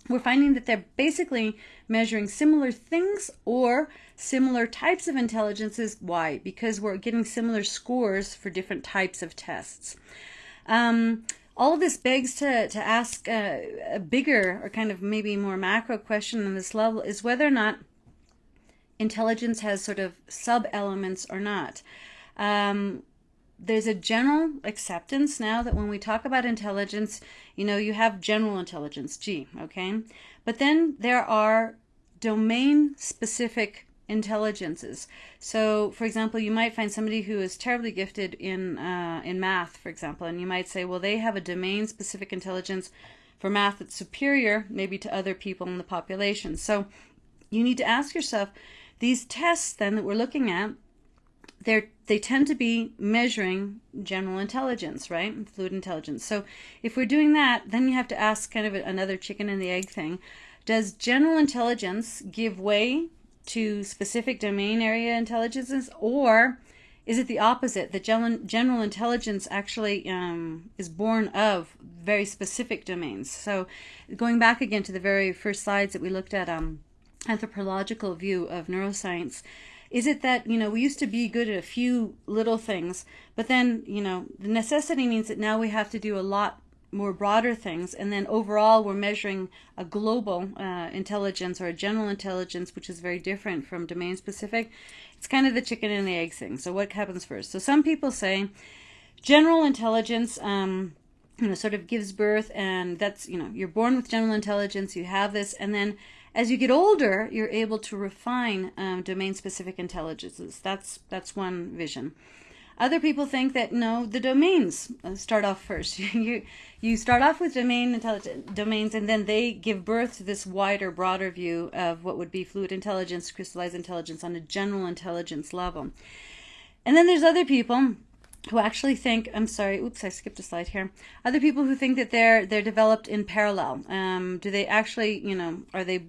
we're finding that they're basically measuring similar things or similar types of intelligences. Why? Because we're getting similar scores for different types of tests. Um, all of this begs to, to ask a, a bigger or kind of maybe more macro question on this level is whether or not intelligence has sort of sub elements or not. Um, there's a general acceptance now that when we talk about intelligence, you know, you have general intelligence, G, okay? But then there are domain specific intelligences. So, for example, you might find somebody who is terribly gifted in uh, in math, for example, and you might say, well, they have a domain specific intelligence for math that's superior maybe to other people in the population. So, you need to ask yourself these tests then that we're looking at they they tend to be measuring general intelligence, right? Fluid intelligence. So if we're doing that, then you have to ask kind of another chicken and the egg thing. Does general intelligence give way to specific domain area intelligences, or is it the opposite? That general, intelligence actually um, is born of very specific domains. So going back again to the very first slides that we looked at, um, anthropological view of neuroscience is it that, you know, we used to be good at a few little things, but then, you know, the necessity means that now we have to do a lot more broader things. And then overall we're measuring a global uh, intelligence or a general intelligence which is very different from domain specific. It's kind of the chicken and the egg thing. So what happens first? So some people say general intelligence um, you know sort of gives birth and that's you know you're born with general intelligence you have this and then as you get older, you're able to refine um, domain-specific intelligences. That's that's one vision. Other people think that no, the domains uh, start off first. you you start off with domain intelligent domains, and then they give birth to this wider, broader view of what would be fluid intelligence, crystallized intelligence on a general intelligence level. And then there's other people who actually think I'm sorry, oops, I skipped a slide here. Other people who think that they're they're developed in parallel. Um, do they actually, you know, are they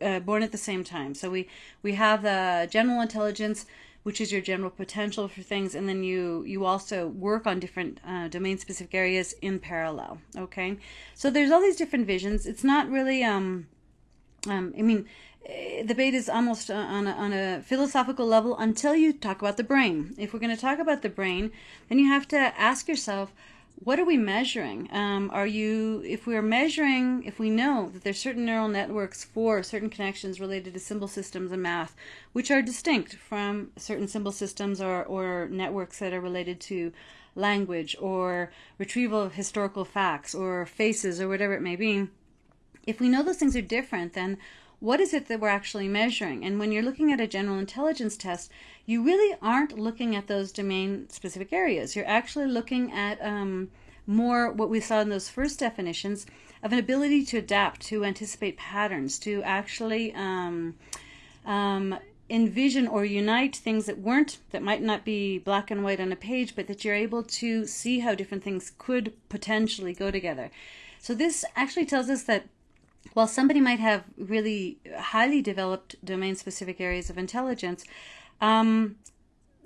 uh, born at the same time. So we we have the general intelligence, which is your general potential for things, and then you you also work on different uh, domain specific areas in parallel. Okay, so there's all these different visions. It's not really um, um I mean. Eh, the debate is almost uh, on a, on a philosophical level until you talk about the brain. If we're going to talk about the brain, then you have to ask yourself, what are we measuring? Um, are you, if we're measuring, if we know that there's certain neural networks for certain connections related to symbol systems and math, which are distinct from certain symbol systems or, or networks that are related to language or retrieval of historical facts or faces or whatever it may be, if we know those things are different, then what is it that we're actually measuring? And when you're looking at a general intelligence test, you really aren't looking at those domain specific areas. You're actually looking at um, more what we saw in those first definitions of an ability to adapt, to anticipate patterns, to actually um, um, envision or unite things that weren't, that might not be black and white on a page, but that you're able to see how different things could potentially go together. So this actually tells us that while somebody might have really highly developed domain specific areas of intelligence, um,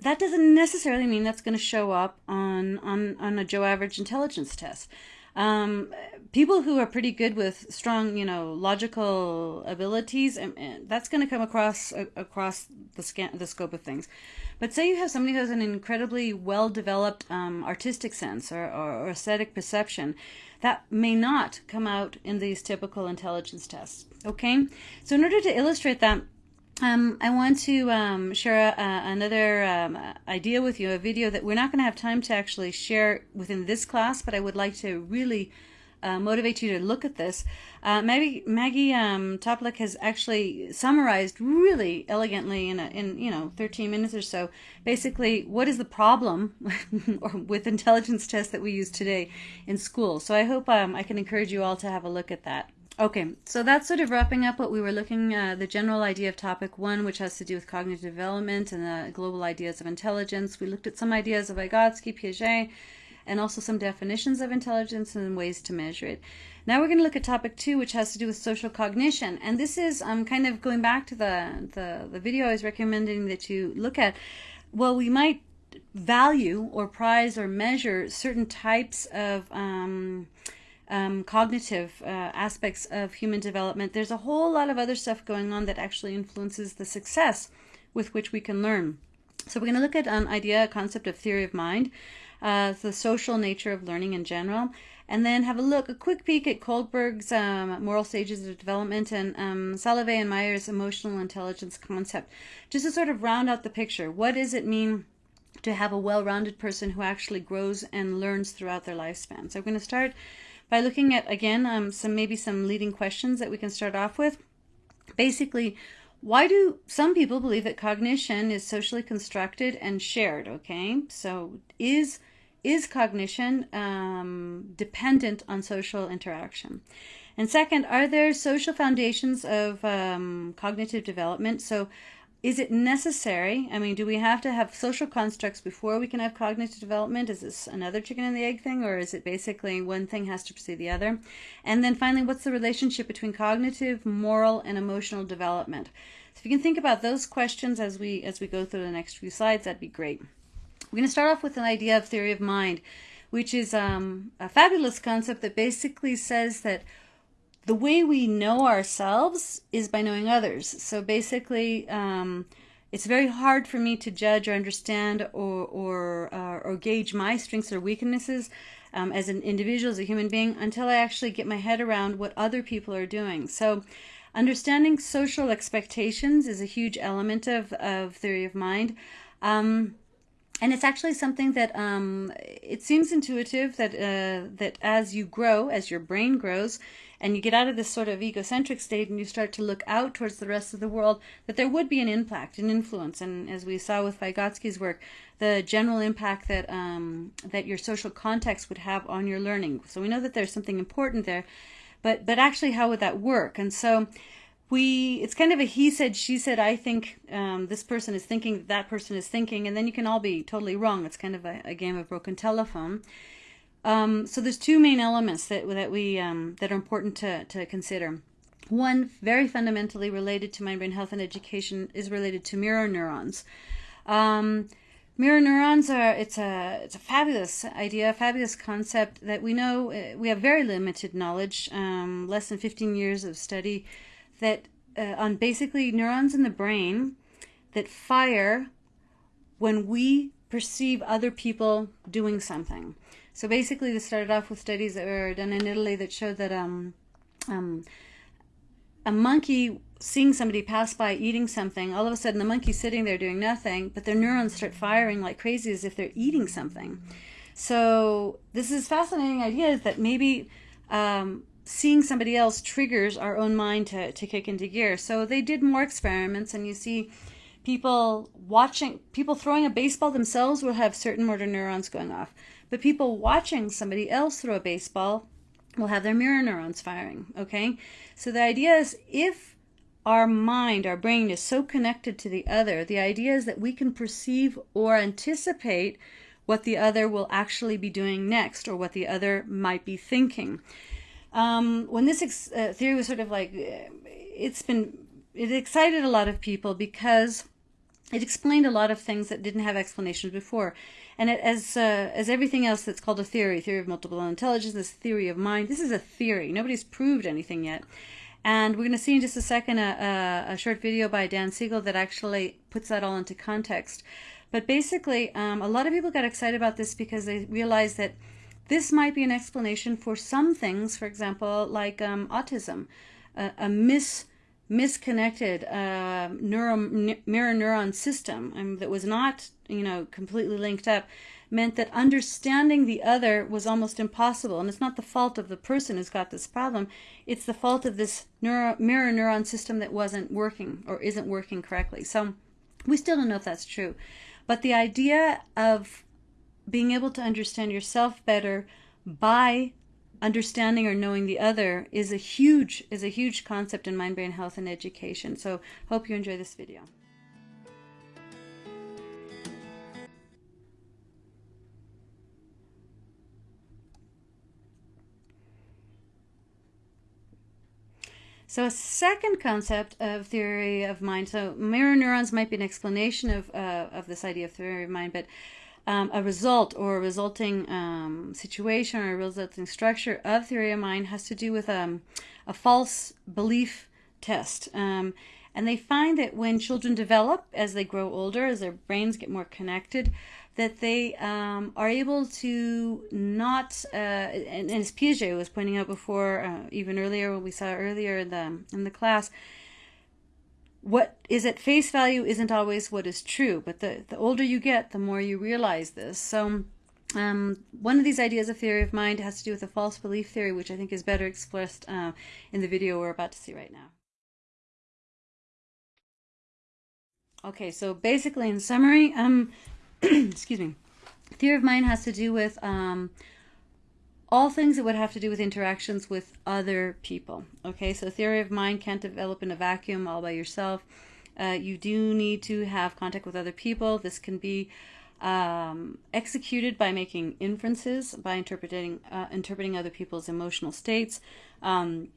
that doesn't necessarily mean that's going to show up on, on, on a Joe average intelligence test. Um, people who are pretty good with strong, you know, logical abilities, and, and that's going to come across across the scan, the scope of things. But say you have somebody who has an incredibly well developed um, artistic sense or, or, or aesthetic perception, that may not come out in these typical intelligence tests. Okay, so in order to illustrate that, um, I want to um, share another um, idea with you, a video that we're not going to have time to actually share within this class, but I would like to really uh, motivate you to look at this. Uh, Maggie, Maggie um, has actually summarized really elegantly in, a, in you know 13 minutes or so, basically what is the problem with intelligence tests that we use today in school. So I hope um, I can encourage you all to have a look at that. Okay, so that's sort of wrapping up what we were looking uh, the general idea of topic one, which has to do with cognitive development and the global ideas of intelligence. We looked at some ideas of Vygotsky, Piaget, and also some definitions of intelligence and ways to measure it. Now we're going to look at topic two, which has to do with social cognition. And this is um, kind of going back to the, the, the video I was recommending that you look at. Well, we might value or prize or measure certain types of um, um, cognitive uh, aspects of human development, there's a whole lot of other stuff going on that actually influences the success with which we can learn. So we're going to look at an idea, a concept of theory of mind, uh, the social nature of learning in general, and then have a look, a quick peek at Kohlberg's um, moral stages of development and um, Salovey and Mayer's emotional intelligence concept, just to sort of round out the picture. What does it mean to have a well-rounded person who actually grows and learns throughout their lifespan. So I'm going to start by looking at again um, some maybe some leading questions that we can start off with. Basically, why do some people believe that cognition is socially constructed and shared? Okay, so is is cognition um, dependent on social interaction? And second, are there social foundations of um, cognitive development? So is it necessary? I mean, do we have to have social constructs before we can have cognitive development? Is this another chicken and the egg thing, or is it basically one thing has to precede the other? And then finally, what's the relationship between cognitive, moral, and emotional development? So if you can think about those questions as we as we go through the next few slides, that'd be great. We're going to start off with an idea of theory of mind, which is um, a fabulous concept that basically says that the way we know ourselves is by knowing others. So basically, um, it's very hard for me to judge or understand or or uh, or gauge my strengths or weaknesses um, as an individual, as a human being, until I actually get my head around what other people are doing. So. Understanding social expectations is a huge element of, of theory of mind. Um, and it's actually something that um, it seems intuitive that uh, that as you grow, as your brain grows, and you get out of this sort of egocentric state and you start to look out towards the rest of the world, that there would be an impact, an influence. And as we saw with Vygotsky's work, the general impact that um, that your social context would have on your learning. So we know that there's something important there, but but actually, how would that work? And so we it's kind of a he said she said i think um, this person is thinking that person is thinking and then you can all be totally wrong it's kind of a, a game of broken telephone um, so there's two main elements that that we um, that are important to, to consider. One, very fundamentally related to mind brain health and education, is related to mirror neurons. Um, mirror neurons are it's a it's a fabulous idea, a fabulous concept that we know uh, we have very limited knowledge, um, less than 15 years of study, that uh, on basically neurons in the brain that fire when we perceive other people doing something. So basically, this started off with studies that were done in Italy that showed that um, um, a monkey seeing somebody pass by eating something, all of a sudden the monkey's sitting there doing nothing, but their neurons start firing like crazy as if they're eating something. So this is fascinating idea is that maybe um, seeing somebody else triggers our own mind to, to kick into gear. So they did more experiments, and you see people watching, people throwing a baseball themselves will have certain motor neurons going off. But people watching somebody else throw a baseball will have their mirror neurons firing. Okay? So the idea is if our mind, our brain is so connected to the other, the idea is that we can perceive or anticipate what the other will actually be doing next or what the other might be thinking. Um, when this uh, theory was sort of like, uh, it's been, it excited a lot of people because it explained a lot of things that didn't have explanations before. And it, as uh, as everything else that's called a theory, theory of multiple intelligence, this theory of mind, this is a theory. Nobody's proved anything yet. And we're going to see in just a second a, a, a, short video by Dan Siegel that actually puts that all into context. But basically, um, a lot of people got excited about this because they realized that this might be an explanation for some things, for example, like um, autism, a, a mis misconnected uh, neuro, mirror neuron system um, that was not, you know, completely linked up meant that understanding the other was almost impossible. And it's not the fault of the person who's got this problem. It's the fault of this neuro, mirror neuron system that wasn't working or isn't working correctly. So we still don't know if that's true. But the idea of being able to understand yourself better by understanding or knowing the other is a huge is a huge concept in mind brain health and education. So hope you enjoy this video. So a second concept of theory of mind, so mirror neurons might be an explanation of, uh, of this idea of theory of mind, but um, a result or a resulting um, situation or a resulting structure of theory of mind has to do with um, a false belief test. Um, and they find that when children develop as they grow older, as their brains get more connected, that they um, are able to not, uh, and, and, as Piaget was pointing out before, uh, even earlier, what we saw earlier in the in the class, what is at face value isn't always what is true, but the, the older you get, the more you realize this. So, um, one of these ideas of theory of mind has to do with a false belief theory, which I think is better expressed uh, in the video we're about to see right now. Okay, so basically, in summary, um, excuse me, theory of mind has to do with um, all things that would have to do with interactions with other people. Okay, so theory of mind can't develop in a vacuum all by yourself. Uh, you do need to have contact with other people. This can be um, executed by making inferences, by interpreting uh, interpreting other people's emotional states. Um,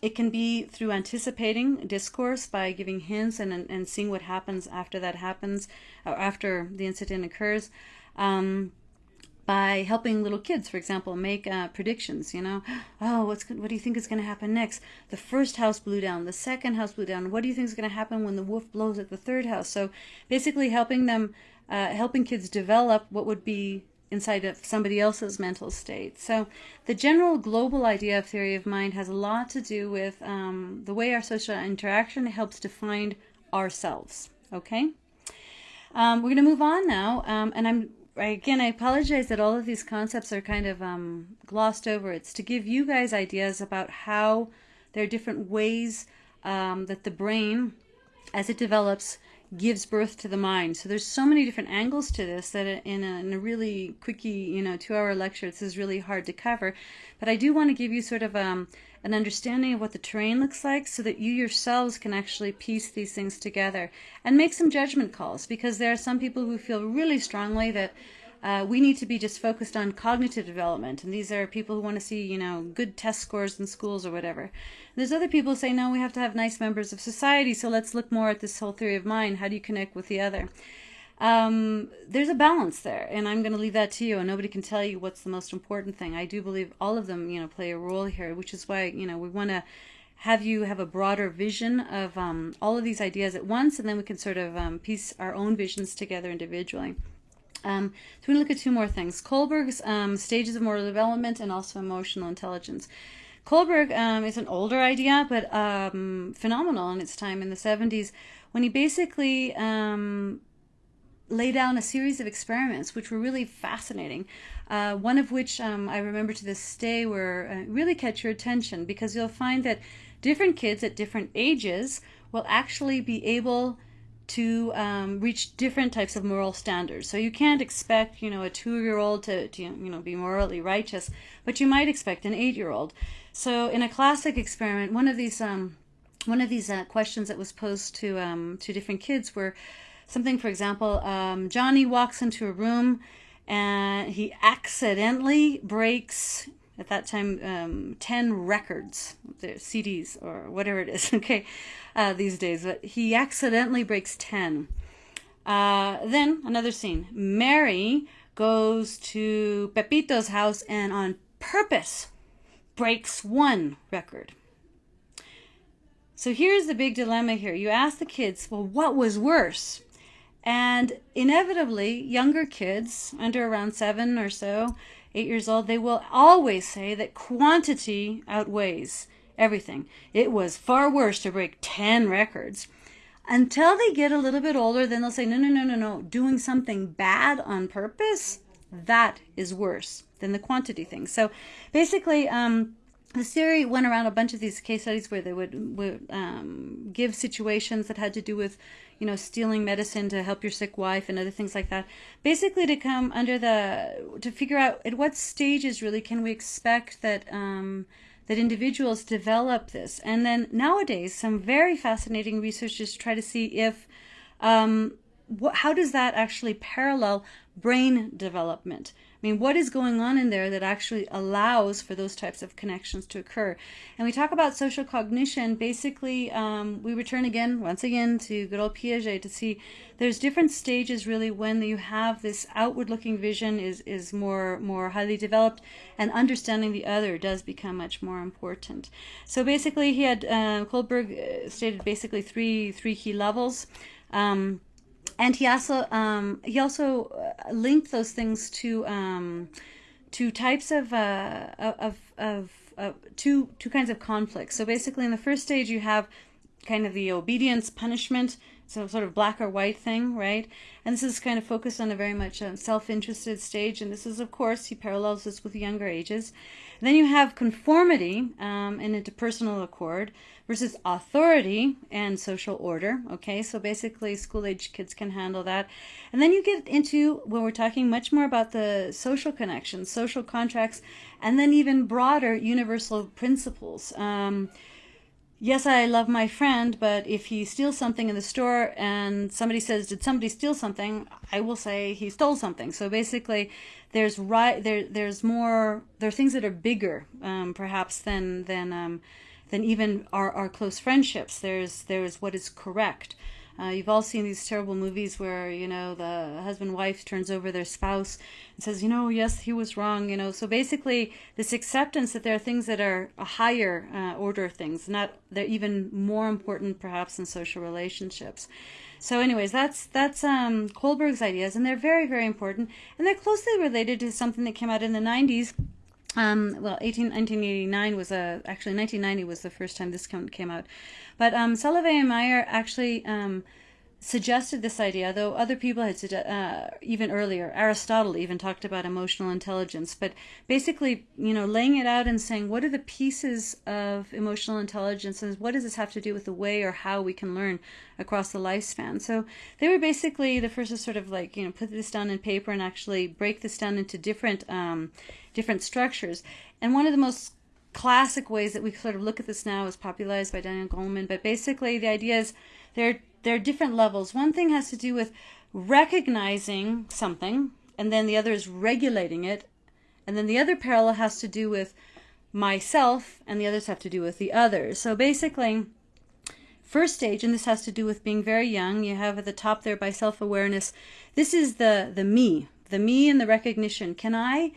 it can be through anticipating discourse by giving hints and, and seeing what happens after that happens, or after the incident occurs. Um, by helping little kids, for example, make uh, predictions. You know, oh, what's what do you think is going to happen next? The first house blew down. The second house blew down. What do you think is going to happen when the wolf blows at the third house? So, basically, helping them, uh, helping kids develop what would be inside of somebody else's mental state. So, the general global idea of theory of mind has a lot to do with um, the way our social interaction helps define ourselves. Okay. Um, we're going to move on now, um, and I'm again, I apologize that all of these concepts are kind of um, glossed over. It's to give you guys ideas about how there are different ways um, that the brain, as it develops, gives birth to the mind. So there's so many different angles to this that in a, in a really quickie, you know, two-hour lecture, this is really hard to cover. But I do want to give you sort of um, an understanding of what the terrain looks like so that you yourselves can actually piece these things together and make some judgment calls because there are some people who feel really strongly that uh, we need to be just focused on cognitive development. And these are people who want to see, you know, good test scores in schools or whatever. And there's other people who say, no, we have to have nice members of society. So let's look more at this whole theory of mind. How do you connect with the other? Um, there's a balance there, and I'm going to leave that to you. And nobody can tell you what's the most important thing. I do believe all of them, you know, play a role here, which is why, you know, we want to have you have a broader vision of um, all of these ideas at once, and then we can sort of um, piece our own visions together individually. Um, so to look at two more things. Kohlberg's um, stages of moral development and also emotional intelligence. Kohlberg um, is an older idea, but um, phenomenal in its time in the 70s, when he basically laid down a series of experiments which were really fascinating. Uh, one of which um, I remember to this day were uh, really catch your attention because you'll find that different kids at different ages will actually be able to um, reach different types of moral standards. So you can't expect, you know, a two-year-old to, to, you know, be morally righteous, but you might expect an eight-year-old. So in a classic experiment, one of these um, one of these uh, questions that was posed to um, to different kids were something, for example, um, Johnny walks into a room and he accidentally breaks at that time um, 10 records cds or whatever it is okay uh, these days but he accidentally breaks 10 uh, then another scene. Mary goes to pepito's house and on purpose breaks one record. So here's the big dilemma here. You ask the kids well what was worse and inevitably younger kids under around seven or so eight years old, they will always say that quantity outweighs everything. It was far worse to break 10 records. Until they get a little bit older, then they'll say, no, no, no, no, no. Doing something bad on purpose, that is worse than the quantity thing. So basically, um, the theory went around a bunch of these case studies where they would, would um, give situations that had to do with you know, stealing medicine to help your sick wife and other things like that. Basically, to come under the to figure out at what stages really can we expect that um, that individuals develop this. And then nowadays, some very fascinating researchers try to see if um, how does that actually parallel brain development. I mean, what is going on in there that actually allows for those types of connections to occur? And we talk about social cognition. Basically, um, we return again, once again, to good old Piaget to see there's different stages really when you have this outward-looking vision is is more more highly developed, and understanding the other does become much more important. So basically, he had uh, Kohlberg uh, stated basically three three key levels. Um, and he also um, he also uh, linked those things to um, to types of, uh, of of, of two two kinds of conflicts. So basically, in the first stage, you have kind of the obedience punishment so sort of black or white thing, right? And this is kind of focused on a very much um, self-interested stage, and this is, of course, he parallels this with younger ages. And then you have conformity um, and interpersonal accord versus authority and social order. Okay, so basically, school-age kids can handle that. And then you get into when we're talking much more about the social connections, social contracts, and then even broader universal principles. Um, yes, I love my friend, but if he steals something in the store and somebody says, "Did somebody steal something?" I will say he stole something. So basically, there's right there. There's more. There are things that are bigger, um, perhaps than than um, than even our our close friendships. There's there's what is correct. Uh, you've all seen these terrible movies where you know the husband wife turns over their spouse and says, you know, yes, he was wrong. You know, so basically this acceptance that there are things that are a higher uh, order of things, not they're even more important perhaps in social relationships. So, anyways, that's that's um, Kohlberg's ideas, and they're very very important, and they're closely related to something that came out in the 90s um, well, 18, 1989 was a actually 1990 was the first time this came out, but um, Salovey and Mayer actually um, suggested this idea, though other people had uh, even earlier. Aristotle even talked about emotional intelligence, but basically, you know, laying it out and saying what are the pieces of emotional intelligence and what does this have to do with the way or how we can learn across the lifespan. So they were basically the first to sort of like you know put this down in paper and actually break this down into different um, different structures. And one of the most classic ways that we sort of look at this now is popularized by Daniel Goleman. But basically, the idea is there there are different levels. One thing has to do with recognizing something, and then the other is regulating it, and then the other parallel has to do with myself, and the others have to do with the others. So basically, first stage, and this has to do with being very young. You have at the top there by self awareness. This is the the me, the me and the recognition. Can I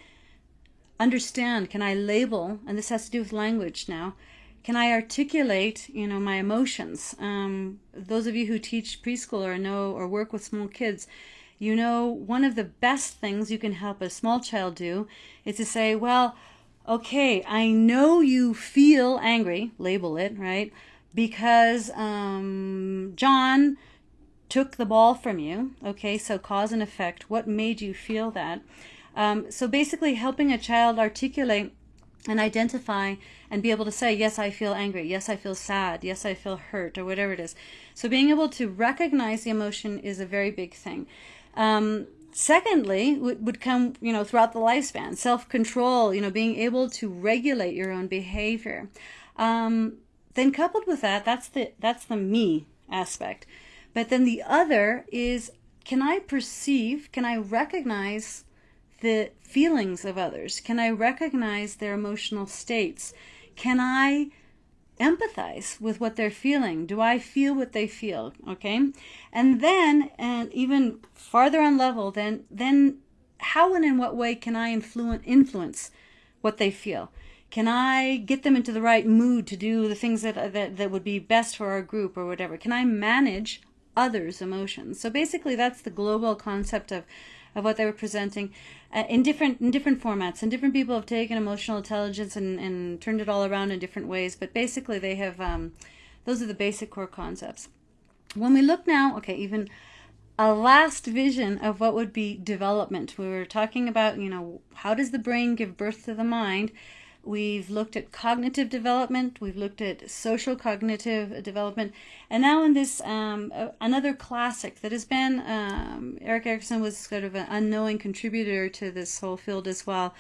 understand? Can I label? And this has to do with language now. Can I articulate, you know, my emotions? Um, those of you who teach preschool or know or work with small kids, you know, one of the best things you can help a small child do is to say, well, okay, I know you feel angry, label it, right? Because um, John took the ball from you. Okay, so cause and effect. What made you feel that? Um, so basically, helping a child articulate and identify and be able to say, yes, I feel angry. Yes, I feel sad. Yes, I feel hurt, or whatever it is. So being able to recognize the emotion is a very big thing. Um, secondly, would, come, you know, throughout the lifespan, self-control, you know, being able to regulate your own behavior. Um, then coupled with that, that's the, that's the me aspect. But then the other is, can I perceive, can I recognize the feelings of others? Can I recognize their emotional states? Can I empathize with what they're feeling? Do I feel what they feel? Okay. And then, and even farther on level, then, then how and in what way can I influence, influence what they feel? Can I get them into the right mood to do the things that, that, that would be best for our group or whatever? Can I manage others' emotions? So basically, that's the global concept of of what they were presenting uh, in different in different formats. And different people have taken emotional intelligence and, and turned it all around in different ways. But basically, they have um, those are the basic core concepts. When we look now, okay, even a last vision of what would be development. We were talking about, you know, how does the brain give birth to the mind? We've looked at cognitive development. We've looked at social cognitive development. And now in this, um, another classic that has been, um, Erik Erikson was sort of an unknowing contributor to this whole field as well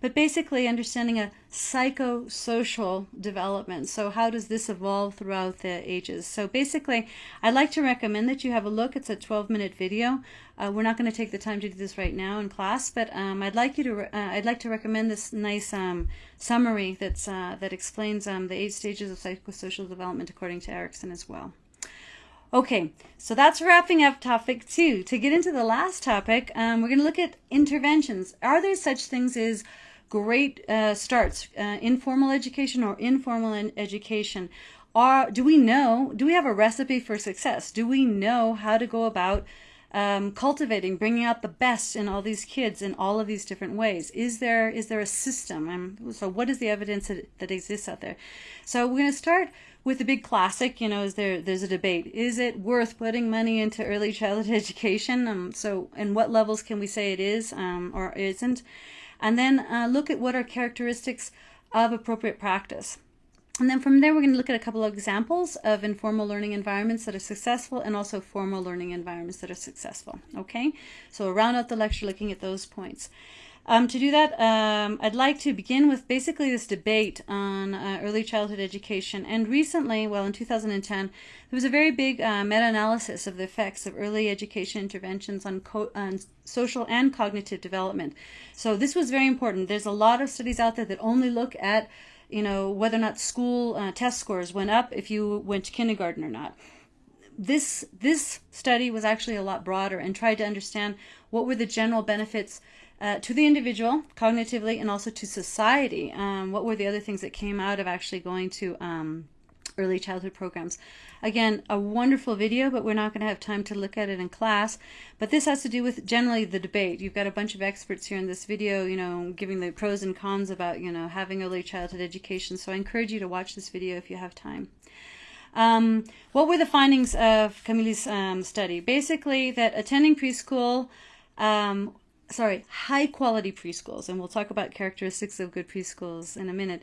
but basically understanding a psychosocial development. So how does this evolve throughout the ages? So basically, I'd like to recommend that you have a look. It's a 12-minute video. Uh, we're not going to take the time to do this right now in class, but um, I'd like you to. Uh, I'd like to recommend this nice um, summary that's uh, that explains um, the eight stages of psychosocial development according to Erikson as well. Okay, so that's wrapping up topic two. To get into the last topic, um, we're going to look at interventions. Are there such things as great uh, starts, uh, informal education or informal education. Are, do we know, do we have a recipe for success? Do we know how to go about um, cultivating, bringing out the best in all these kids in all of these different ways? Is there is there a system? Um, so what is the evidence that, that exists out there? So we're going to start with the big classic, you know, is there there's a debate. Is it worth putting money into early childhood education? Um, so, and what levels can we say it is um, or isn't? And then uh, look at what are characteristics of appropriate practice. And then from there, we're going to look at a couple of examples of informal learning environments that are successful and also formal learning environments that are successful. Okay, so we'll round out the lecture looking at those points. Um, to do that, um, I'd like to begin with basically this debate on uh, early childhood education. And recently, well, in 2010, there was a very big uh, meta-analysis of the effects of early education interventions on, on, social and cognitive development. So this was very important. There's a lot of studies out there that only look at, you know, whether or not school uh, test scores went up if you went to kindergarten or not this this study was actually a lot broader and tried to understand what were the general benefits uh, to the individual cognitively and also to society. Um, what were the other things that came out of actually going to um, early childhood programs? Again, a wonderful video, but we're not going to have time to look at it in class. But this has to do with generally the debate. You've got a bunch of experts here in this video, you know, giving the pros and cons about, you know, having early childhood education. So I encourage you to watch this video if you have time. Um, what were the findings of Camilli's um, study? Basically, that attending preschool um, sorry, high quality preschools, and we'll talk about characteristics of good preschools in a minute.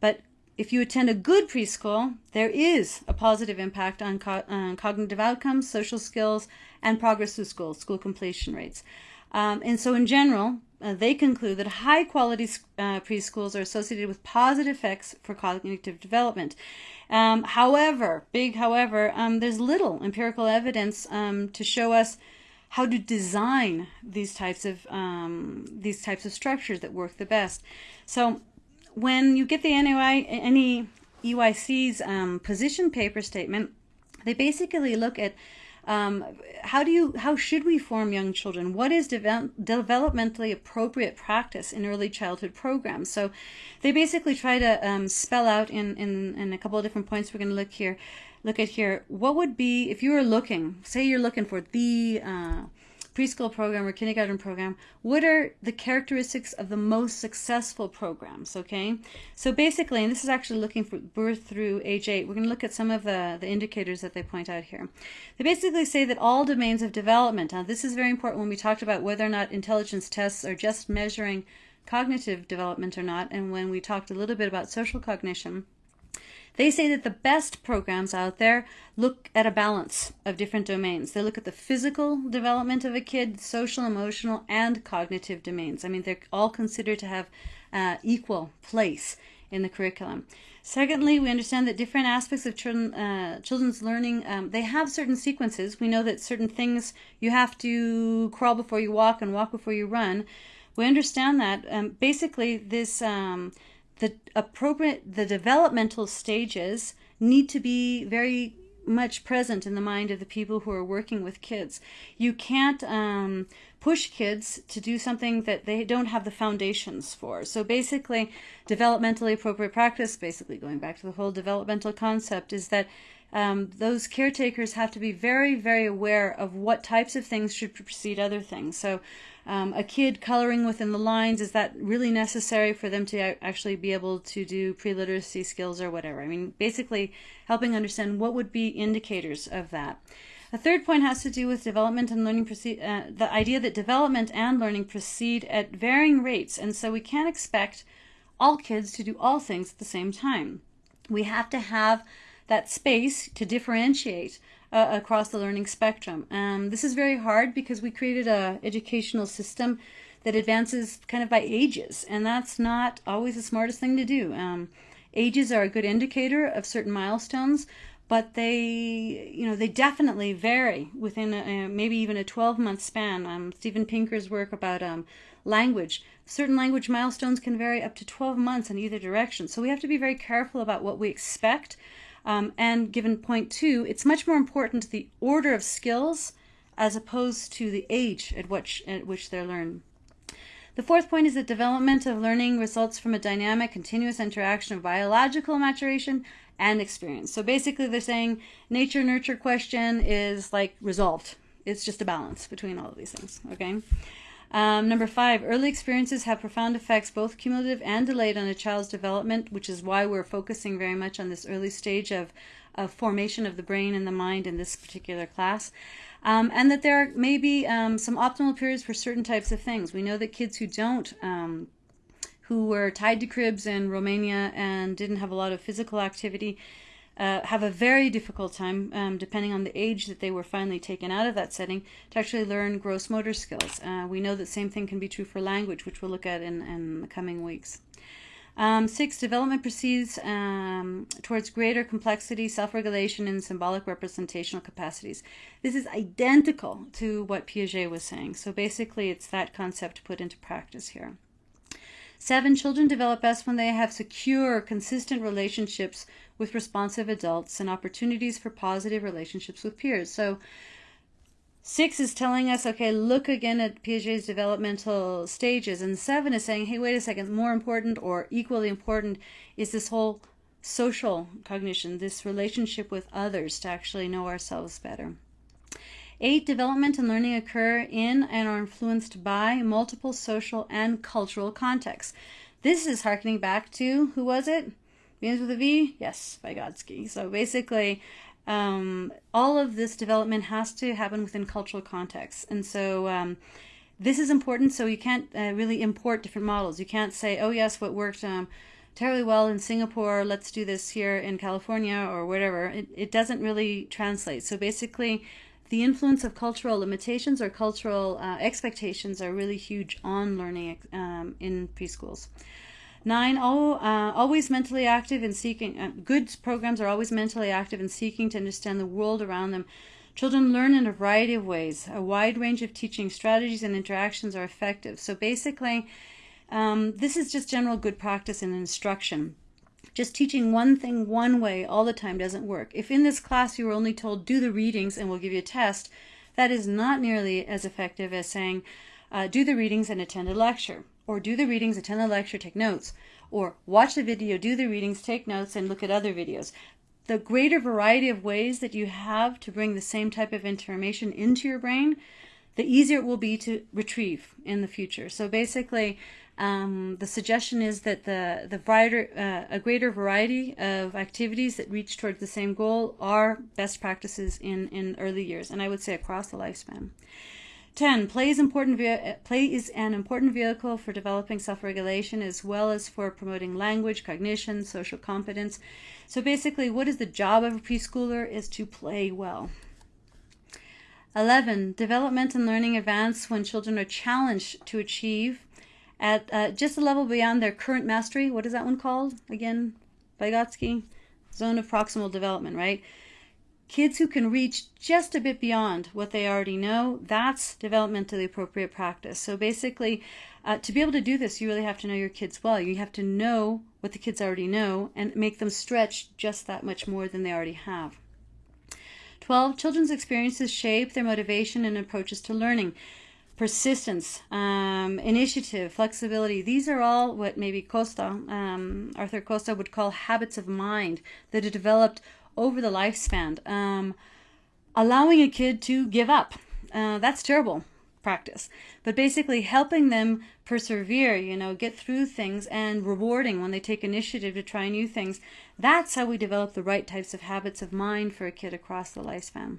But if you attend a good preschool, there is a positive impact on, co on cognitive outcomes, social skills, and progress through school, school completion rates. Um, and so, in general, uh, they conclude that high quality uh, preschools are associated with positive effects for cognitive development. Um, however, big however, um, there's little empirical evidence um, to show us how to design these types of um, these types of structures that work the best. So when you get the any EYC's um, position paper statement, they basically look at um, how do you how should we form young children? What is developmentally appropriate practice in early childhood programs? So they basically try to um, spell out in, in, in a couple of different points we're going to look here look at here, what would be, if you were looking, say you're looking for the uh, preschool program or kindergarten program, what are the characteristics of the most successful programs, okay? So basically, and this is actually looking for birth through age 8, we're going to look at some of the, the indicators that they point out here. They basically say that all domains of development, now this is very important when we talked about whether or not intelligence tests are just measuring cognitive development or not, and when we talked a little bit about social cognition, they say that the best programs out there look at a balance of different domains. They look at the physical development of a kid, social, emotional, and cognitive domains. I mean, they're all considered to have uh, equal place in the curriculum. Secondly, we understand that different aspects of children, uh, children's learning, um, they have certain sequences. We know that certain things you have to crawl before you walk and walk before you run. We understand that. Um, basically, this um, the appropriate the developmental stages need to be very much present in the mind of the people who are working with kids. You can't um, push kids to do something that they don't have the foundations for. So basically, developmentally appropriate practice, basically going back to the whole developmental concept, is that um, those caretakers have to be very, very aware of what types of things should precede other things. So um, a kid coloring within the lines, is that really necessary for them to actually be able to do pre-literacy skills or whatever? I mean, basically helping understand what would be indicators of that. A third point has to do with development and learning proceed, uh, the idea that development and learning proceed at varying rates, and so we can't expect all kids to do all things at the same time. We have to have that space to differentiate uh, across the learning spectrum. Um, this is very hard because we created a educational system that advances kind of by ages, and that's not always the smartest thing to do. Um, ages are a good indicator of certain milestones, but they, you know, they definitely vary within a, maybe even a 12-month span. Um, Steven Pinker's work about um, language, certain language milestones can vary up to 12 months in either direction. So we have to be very careful about what we expect um, and given point two, it's much more important the order of skills as opposed to the age at which, at which they're learned. The fourth point is that development of learning results from a dynamic, continuous interaction of biological maturation and experience. So basically they're saying nature nurture question is like resolved. It's just a balance between all of these things, okay? Um, number five, early experiences have profound effects, both cumulative and delayed, on a child's development, which is why we're focusing very much on this early stage of, of formation of the brain and the mind in this particular class. Um, and that there may be um, some optimal periods for certain types of things. We know that kids who don't, um, who were tied to cribs in Romania and didn't have a lot of physical activity, uh, have a very difficult time, um, depending on the age that they were finally taken out of that setting, to actually learn gross motor skills. Uh, we know that same thing can be true for language, which we'll look at in, in the coming weeks. Um, six, development proceeds um, towards greater complexity, self-regulation, and symbolic representational capacities. This is identical to what Piaget was saying. So basically, it's that concept put into practice here. Seven, children develop best when they have secure, consistent relationships with responsive adults and opportunities for positive relationships with peers. So, six is telling us, okay, look again at Piaget's developmental stages. And seven is saying, hey, wait a second, more important or equally important is this whole social cognition, this relationship with others to actually know ourselves better. Eight, development and learning occur in and are influenced by multiple social and cultural contexts. This is harkening back to, who was it? Begins with a V? Yes, Vygotsky. So basically, um, all of this development has to happen within cultural contexts. And so um, this is important. So you can't uh, really import different models. You can't say, oh, yes, what worked um, terribly well in Singapore, let's do this here in California or whatever. It, it doesn't really translate. So basically, the influence of cultural limitations or cultural uh, expectations are really huge on learning um, in preschools. Nine, all, uh, always mentally active and seeking, uh, good programs are always mentally active and seeking to understand the world around them. Children learn in a variety of ways. A wide range of teaching strategies and interactions are effective. So basically, um, this is just general good practice in instruction just teaching one thing one way all the time doesn't work. If in this class you were only told do the readings and we'll give you a test, that is not nearly as effective as saying uh, do the readings and attend a lecture, or do the readings, attend the lecture, take notes, or watch the video, do the readings, take notes, and look at other videos. The greater variety of ways that you have to bring the same type of information into your brain, the easier it will be to retrieve in the future. So basically, um, the suggestion is that the, the brighter, uh, a greater variety of activities that reach towards the same goal are best practices in, in early years, and I would say across the lifespan. 10. Play is, play is an important vehicle for developing self-regulation as well as for promoting language, cognition, social competence. So basically, what is the job of a preschooler is to play well. 11. Development and learning advance when children are challenged to achieve at uh, just a level beyond their current mastery. What is that one called again? Vygotsky? Zone of proximal development, right? Kids who can reach just a bit beyond what they already know, that's developmentally appropriate practice. So basically, uh, to be able to do this, you really have to know your kids well. You have to know what the kids already know and make them stretch just that much more than they already have. 12. Children's experiences shape their motivation and approaches to learning persistence, um, initiative, flexibility. These are all what maybe Costa, um, Arthur Costa would call habits of mind that are developed over the lifespan. Um, allowing a kid to give up. Uh, that's terrible practice. But basically helping them persevere, you know, get through things and rewarding when they take initiative to try new things. That's how we develop the right types of habits of mind for a kid across the lifespan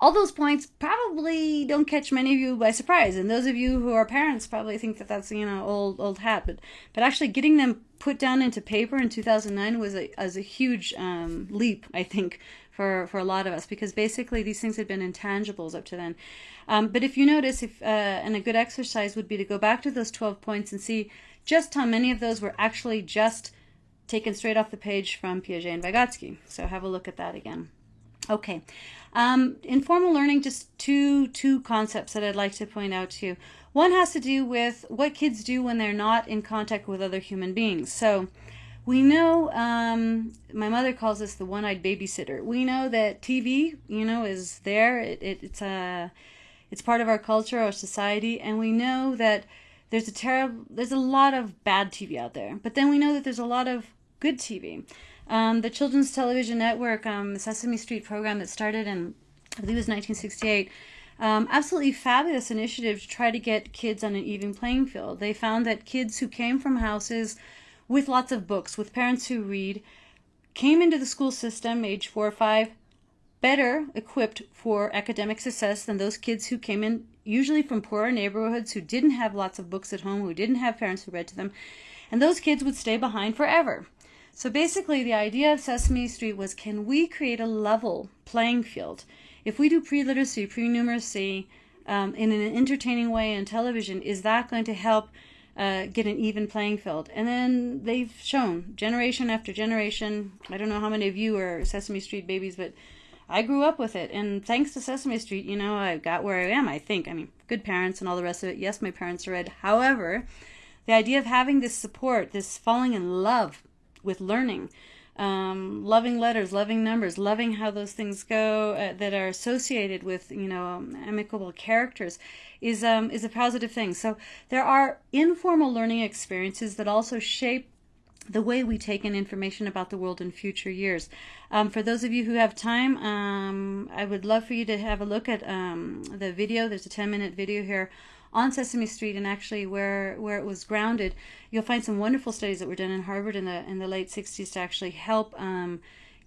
all those points probably don't catch many of you by surprise. And those of you who are parents probably think that that's you know old old hat. But but actually getting them put down into paper in 2009 was a, was a huge um, leap i think for for a lot of us. Because basically these things had been intangibles up to then. Um, but if you notice if uh, and a good exercise would be to go back to those 12 points and see just how many of those were actually just taken straight off the page from piaget and vygotsky. So have a look at that again Okay, um, informal learning, just two, two concepts that I'd like to point out to you. One has to do with what kids do when they're not in contact with other human beings. So we know, um, my mother calls this the one-eyed babysitter. We know that TV, you know, is there. It, it, it's, a, it's part of our culture, our society, and we know that there's a terrible, there's a lot of bad TV out there. But then we know that there's a lot of good TV. Um, the Children's Television Network, um, Sesame Street program that started in, I believe it was 1968, Um, absolutely fabulous initiative to try to get kids on an even playing field. They found that kids who came from houses with lots of books, with parents who read, came into the school system age four or five better equipped for academic success than those kids who came in usually from poorer neighborhoods who didn't have lots of books at home, who didn't have parents who read to them, and those kids would stay behind forever. So basically, the idea of Sesame Street was can we create a level playing field? If we do pre literacy, pre numeracy um, in an entertaining way on television, is that going to help? Uh, get an even playing field. And then they've shown generation after generation. I don't know how many of you are Sesame Street babies, but I grew up with it, and thanks to Sesame Street, you know, I got where I am. I think. I mean, good parents and all the rest of it. Yes, my parents are read. However, the idea of having this support, this falling in love with learning, um, loving letters, loving numbers, loving how those things go uh, that are associated with you know um, amicable characters, is um, is a positive thing. So there are informal learning experiences that also shape the way we take in information about the world in future years. Um, for those of you who have time, um, I would love for you to have a look at um, the video. There's a 10 minute video here on Sesame Street and actually where, where it was grounded. You'll find some wonderful studies that were done in Harvard in the, in the late 60s to actually help um,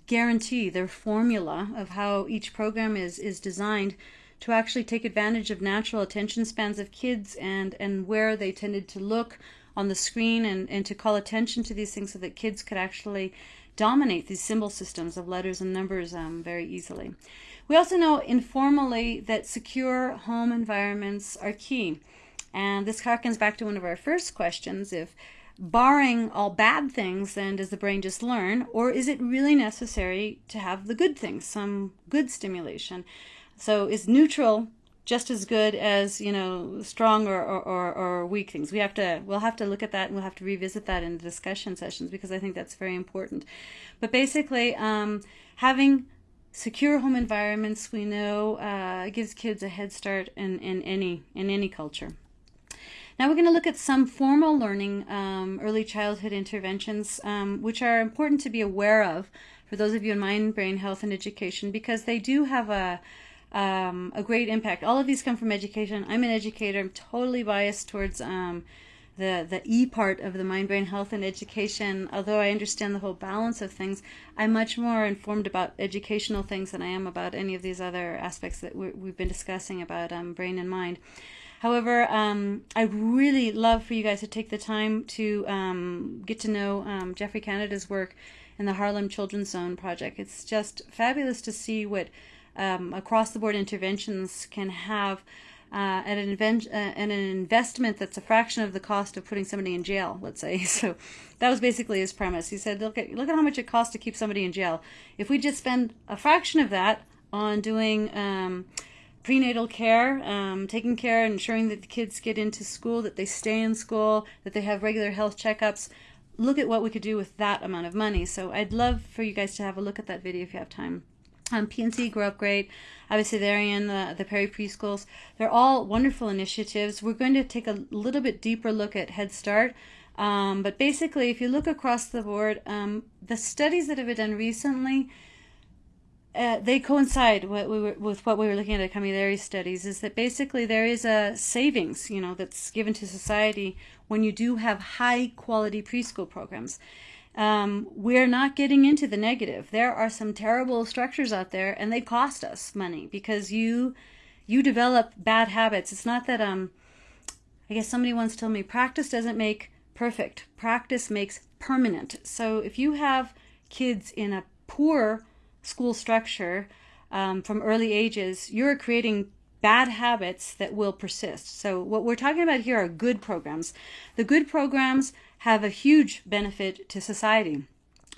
guarantee their formula of how each program is, is designed to actually take advantage of natural attention spans of kids and, and where they tended to look on the screen and, and to call attention to these things so that kids could actually dominate these symbol systems of letters and numbers um, very easily. We also know informally that secure home environments are key. And this harkens back to one of our first questions. If barring all bad things, then does the brain just learn? Or is it really necessary to have the good things, some good stimulation? So is neutral just as good as you know strong or, or, or, weak things we have to we'll have to look at that and we'll have to revisit that in the discussion sessions because i think that's very important but basically um, having secure home environments we know uh, gives kids a head start in, in any in any culture now we're going to look at some formal learning um, early childhood interventions um, which are important to be aware of for those of you in mind brain health and education because they do have a um, a great impact. All of these come from education. I'm an educator. I'm totally biased towards um, the the E part of the mind, brain health, and education. Although I understand the whole balance of things, I'm much more informed about educational things than I am about any of these other aspects that we have been discussing about um, brain and mind. However, um, I really love for you guys to take the time to um, get to know um, Geoffrey Canada's work in the Harlem Children's Zone project. It's just fabulous to see what um, across the board interventions can have uh, an, invent, uh, an investment that's a fraction of the cost of putting somebody in jail, let's say. So that was basically his premise. He said, look at, look at how much it costs to keep somebody in jail. If we just spend a fraction of that on doing um, prenatal care, um, taking care, ensuring that the kids get into school, that they stay in school, that they have regular health checkups, look at what we could do with that amount of money. So I'd love for you guys to have a look at that video if you have time. Um, PNC Grow Up Great, obviously they're in the, the Perry Preschools. They're all wonderful initiatives. We're going to take a little bit deeper look at Head Start. Um, but basically, if you look across the board, um, the studies that have been done recently, uh, they coincide what we were, with what we were looking at at Camilleri studies. Is that basically there is a savings, you know, that's given to society when you do have high quality preschool programs um, we're not getting into the negative. There are some terrible structures out there, and they cost us money because you you develop bad habits. It's not that um, I guess somebody once told me practice doesn't make perfect. Practice makes permanent. So if you have kids in a poor school structure um, from early ages, you're creating bad habits that will persist. So what we're talking about here are good programs. The good programs have a huge benefit to society.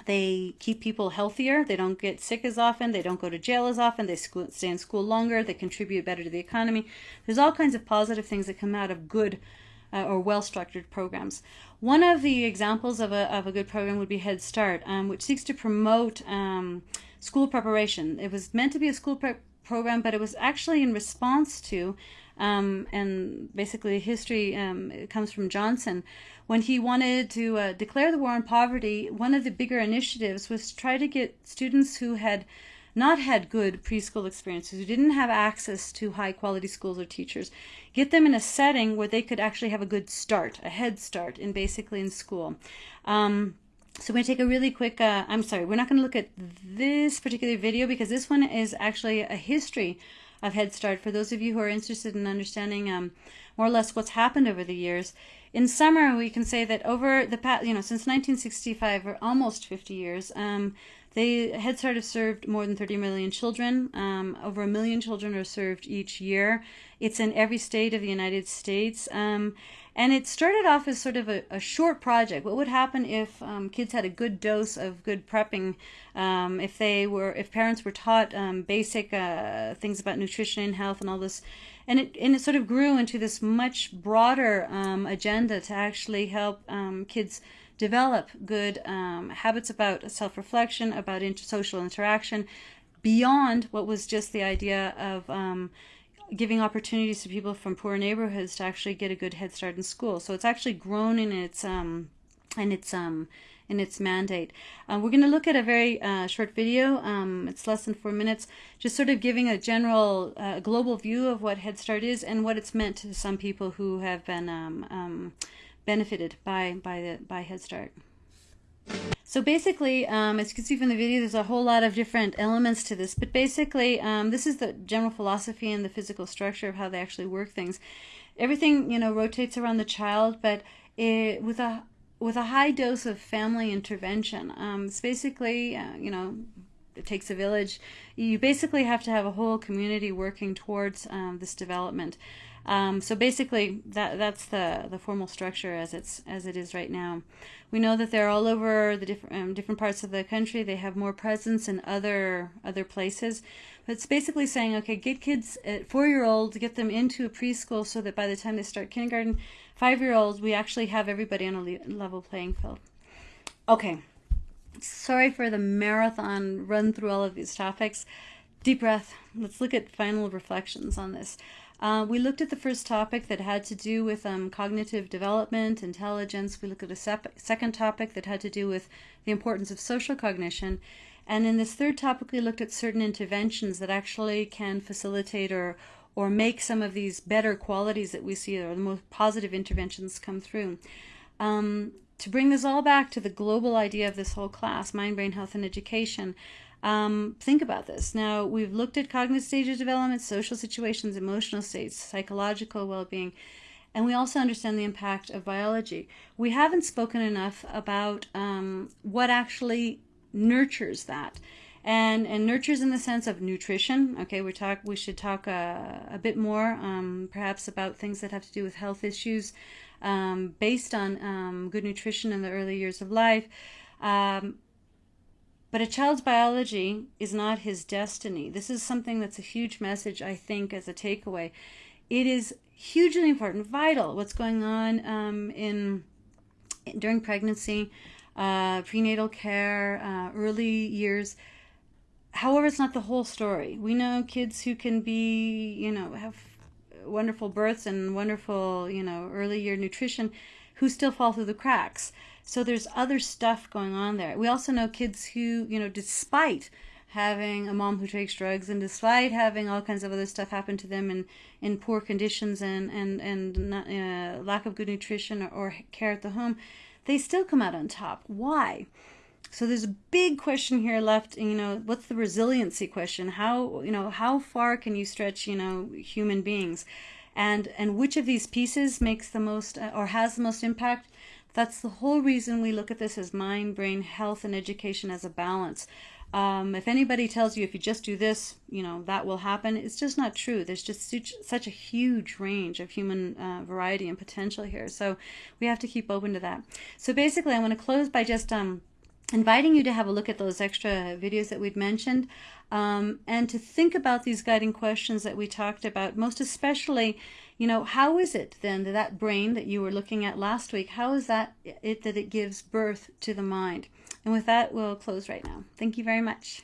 They keep people healthier. They don't get sick as often. They don't go to jail as often. They stay in school longer. They contribute better to the economy. There's all kinds of positive things that come out of good uh, or well structured programs. One of the examples of a, of a good program would be Head Start, um, which seeks to promote um, school preparation. It was meant to be a school prep program, but it was actually in response to, um, and basically history um, comes from Johnson, when he wanted to uh, declare the war on poverty, one of the bigger initiatives was to try to get students who had not had good preschool experiences, who didn't have access to high quality schools or teachers, get them in a setting where they could actually have a good start, a head start in basically in school. Um, so we're going to take a really quick, uh, I'm sorry, we're not going to look at this particular video because this one is actually a history of Head Start for those of you who are interested in understanding um, more or less what's happened over the years. In summer, we can say that over the past, you know, since 1965 or almost 50 years, um, they Head Start has served more than 30 million children. Um, over a million children are served each year. It's in every state of the United States. Um, and it started off as sort of a, a short project. What would happen if um, kids had a good dose of good prepping? Um, if they were, if parents were taught um, basic uh, things about nutrition and health and all this, and it and it sort of grew into this much broader um, agenda to actually help um, kids develop good um, habits about self-reflection, about inter- social interaction, beyond what was just the idea of giving opportunities to people from poor neighborhoods to actually get a good head start in school. So it's actually grown in its um, in its um, in its mandate. Uh, we're going to look at a very uh, short video. Um, it's less than four minutes, just sort of giving a general uh, global view of what Head Start is and what it's meant to some people who have been um, um, benefited by by the by Head Start. So basically, um, as you can see from the video, there's a whole lot of different elements to this, but basically, um, this is the general philosophy and the physical structure of how they actually work things. Everything, you know, rotates around the child, but it, with a with a high dose of family intervention. Um, it's basically, uh, you know, it takes a village. You basically have to have a whole community working towards um, this development. Um, so basically, that that's the the formal structure as it's as it is right now. We know that they're all over the different um, different parts of the country. They have more presence in other other places. But it's basically saying, okay, get kids at four year olds, get them into a preschool so that by the time they start kindergarten, five year olds, we actually have everybody on a le- level playing field. Okay, sorry for the marathon run through all of these topics. Deep breath. Let's look at final reflections on this. Uh, we looked at the first topic that had to do with um, cognitive development, intelligence. We looked at a sep- second topic that had to do with the importance of social cognition. And in this third topic, we looked at certain interventions that actually can facilitate or, or make some of these better qualities that we see, or the most positive interventions come through. Um, to bring this all back to the global idea of this whole class, mind, brain, health, and education, um, think about this. Now, we've looked at cognitive stage of development, social situations, emotional states, psychological well being, and we also understand the impact of biology. We haven't spoken enough about um, what actually nurtures that. And, and nurtures in the sense of nutrition. Okay, we talk. We should talk uh, a bit more, um, perhaps, about things that have to do with health issues, um, based on um, good nutrition in the early years of life. Um, but a child's biology is not his destiny. This is something that's a huge message, I think, as a takeaway. It is hugely important, vital, what's going on um, in during pregnancy, uh, prenatal care, uh, early years. However, it's not the whole story. We know kids who can be, you know, have wonderful births and wonderful, you know, early year nutrition who still fall through the cracks. So there's other stuff going on there. We also know kids who, you know, despite having a mom who takes drugs and despite having all kinds of other stuff happen to them in, in poor conditions and, and, and not, uh, lack of good nutrition or, or care at the home, they still come out on top. Why? So there's a big question here left, you know, what's the resiliency question? How, you know, how far can you stretch, you know, human beings? And and which of these pieces makes the most uh, or has the most impact? That's the whole reason we look at this as mind, brain, health, and education as a balance. Um, if anybody tells you if you just do this, you know, that will happen, it's just not true. There's just such, such a huge range of human uh, variety and potential here. So we have to keep open to that. So basically, I want to close by just um, inviting you to have a look at those extra videos that we'd mentioned um, and to think about these guiding questions that we talked about, most especially you know, how is it then that that brain that you were looking at last week, how is that it that it gives birth to the mind? And with that, we'll close right now. Thank you very much.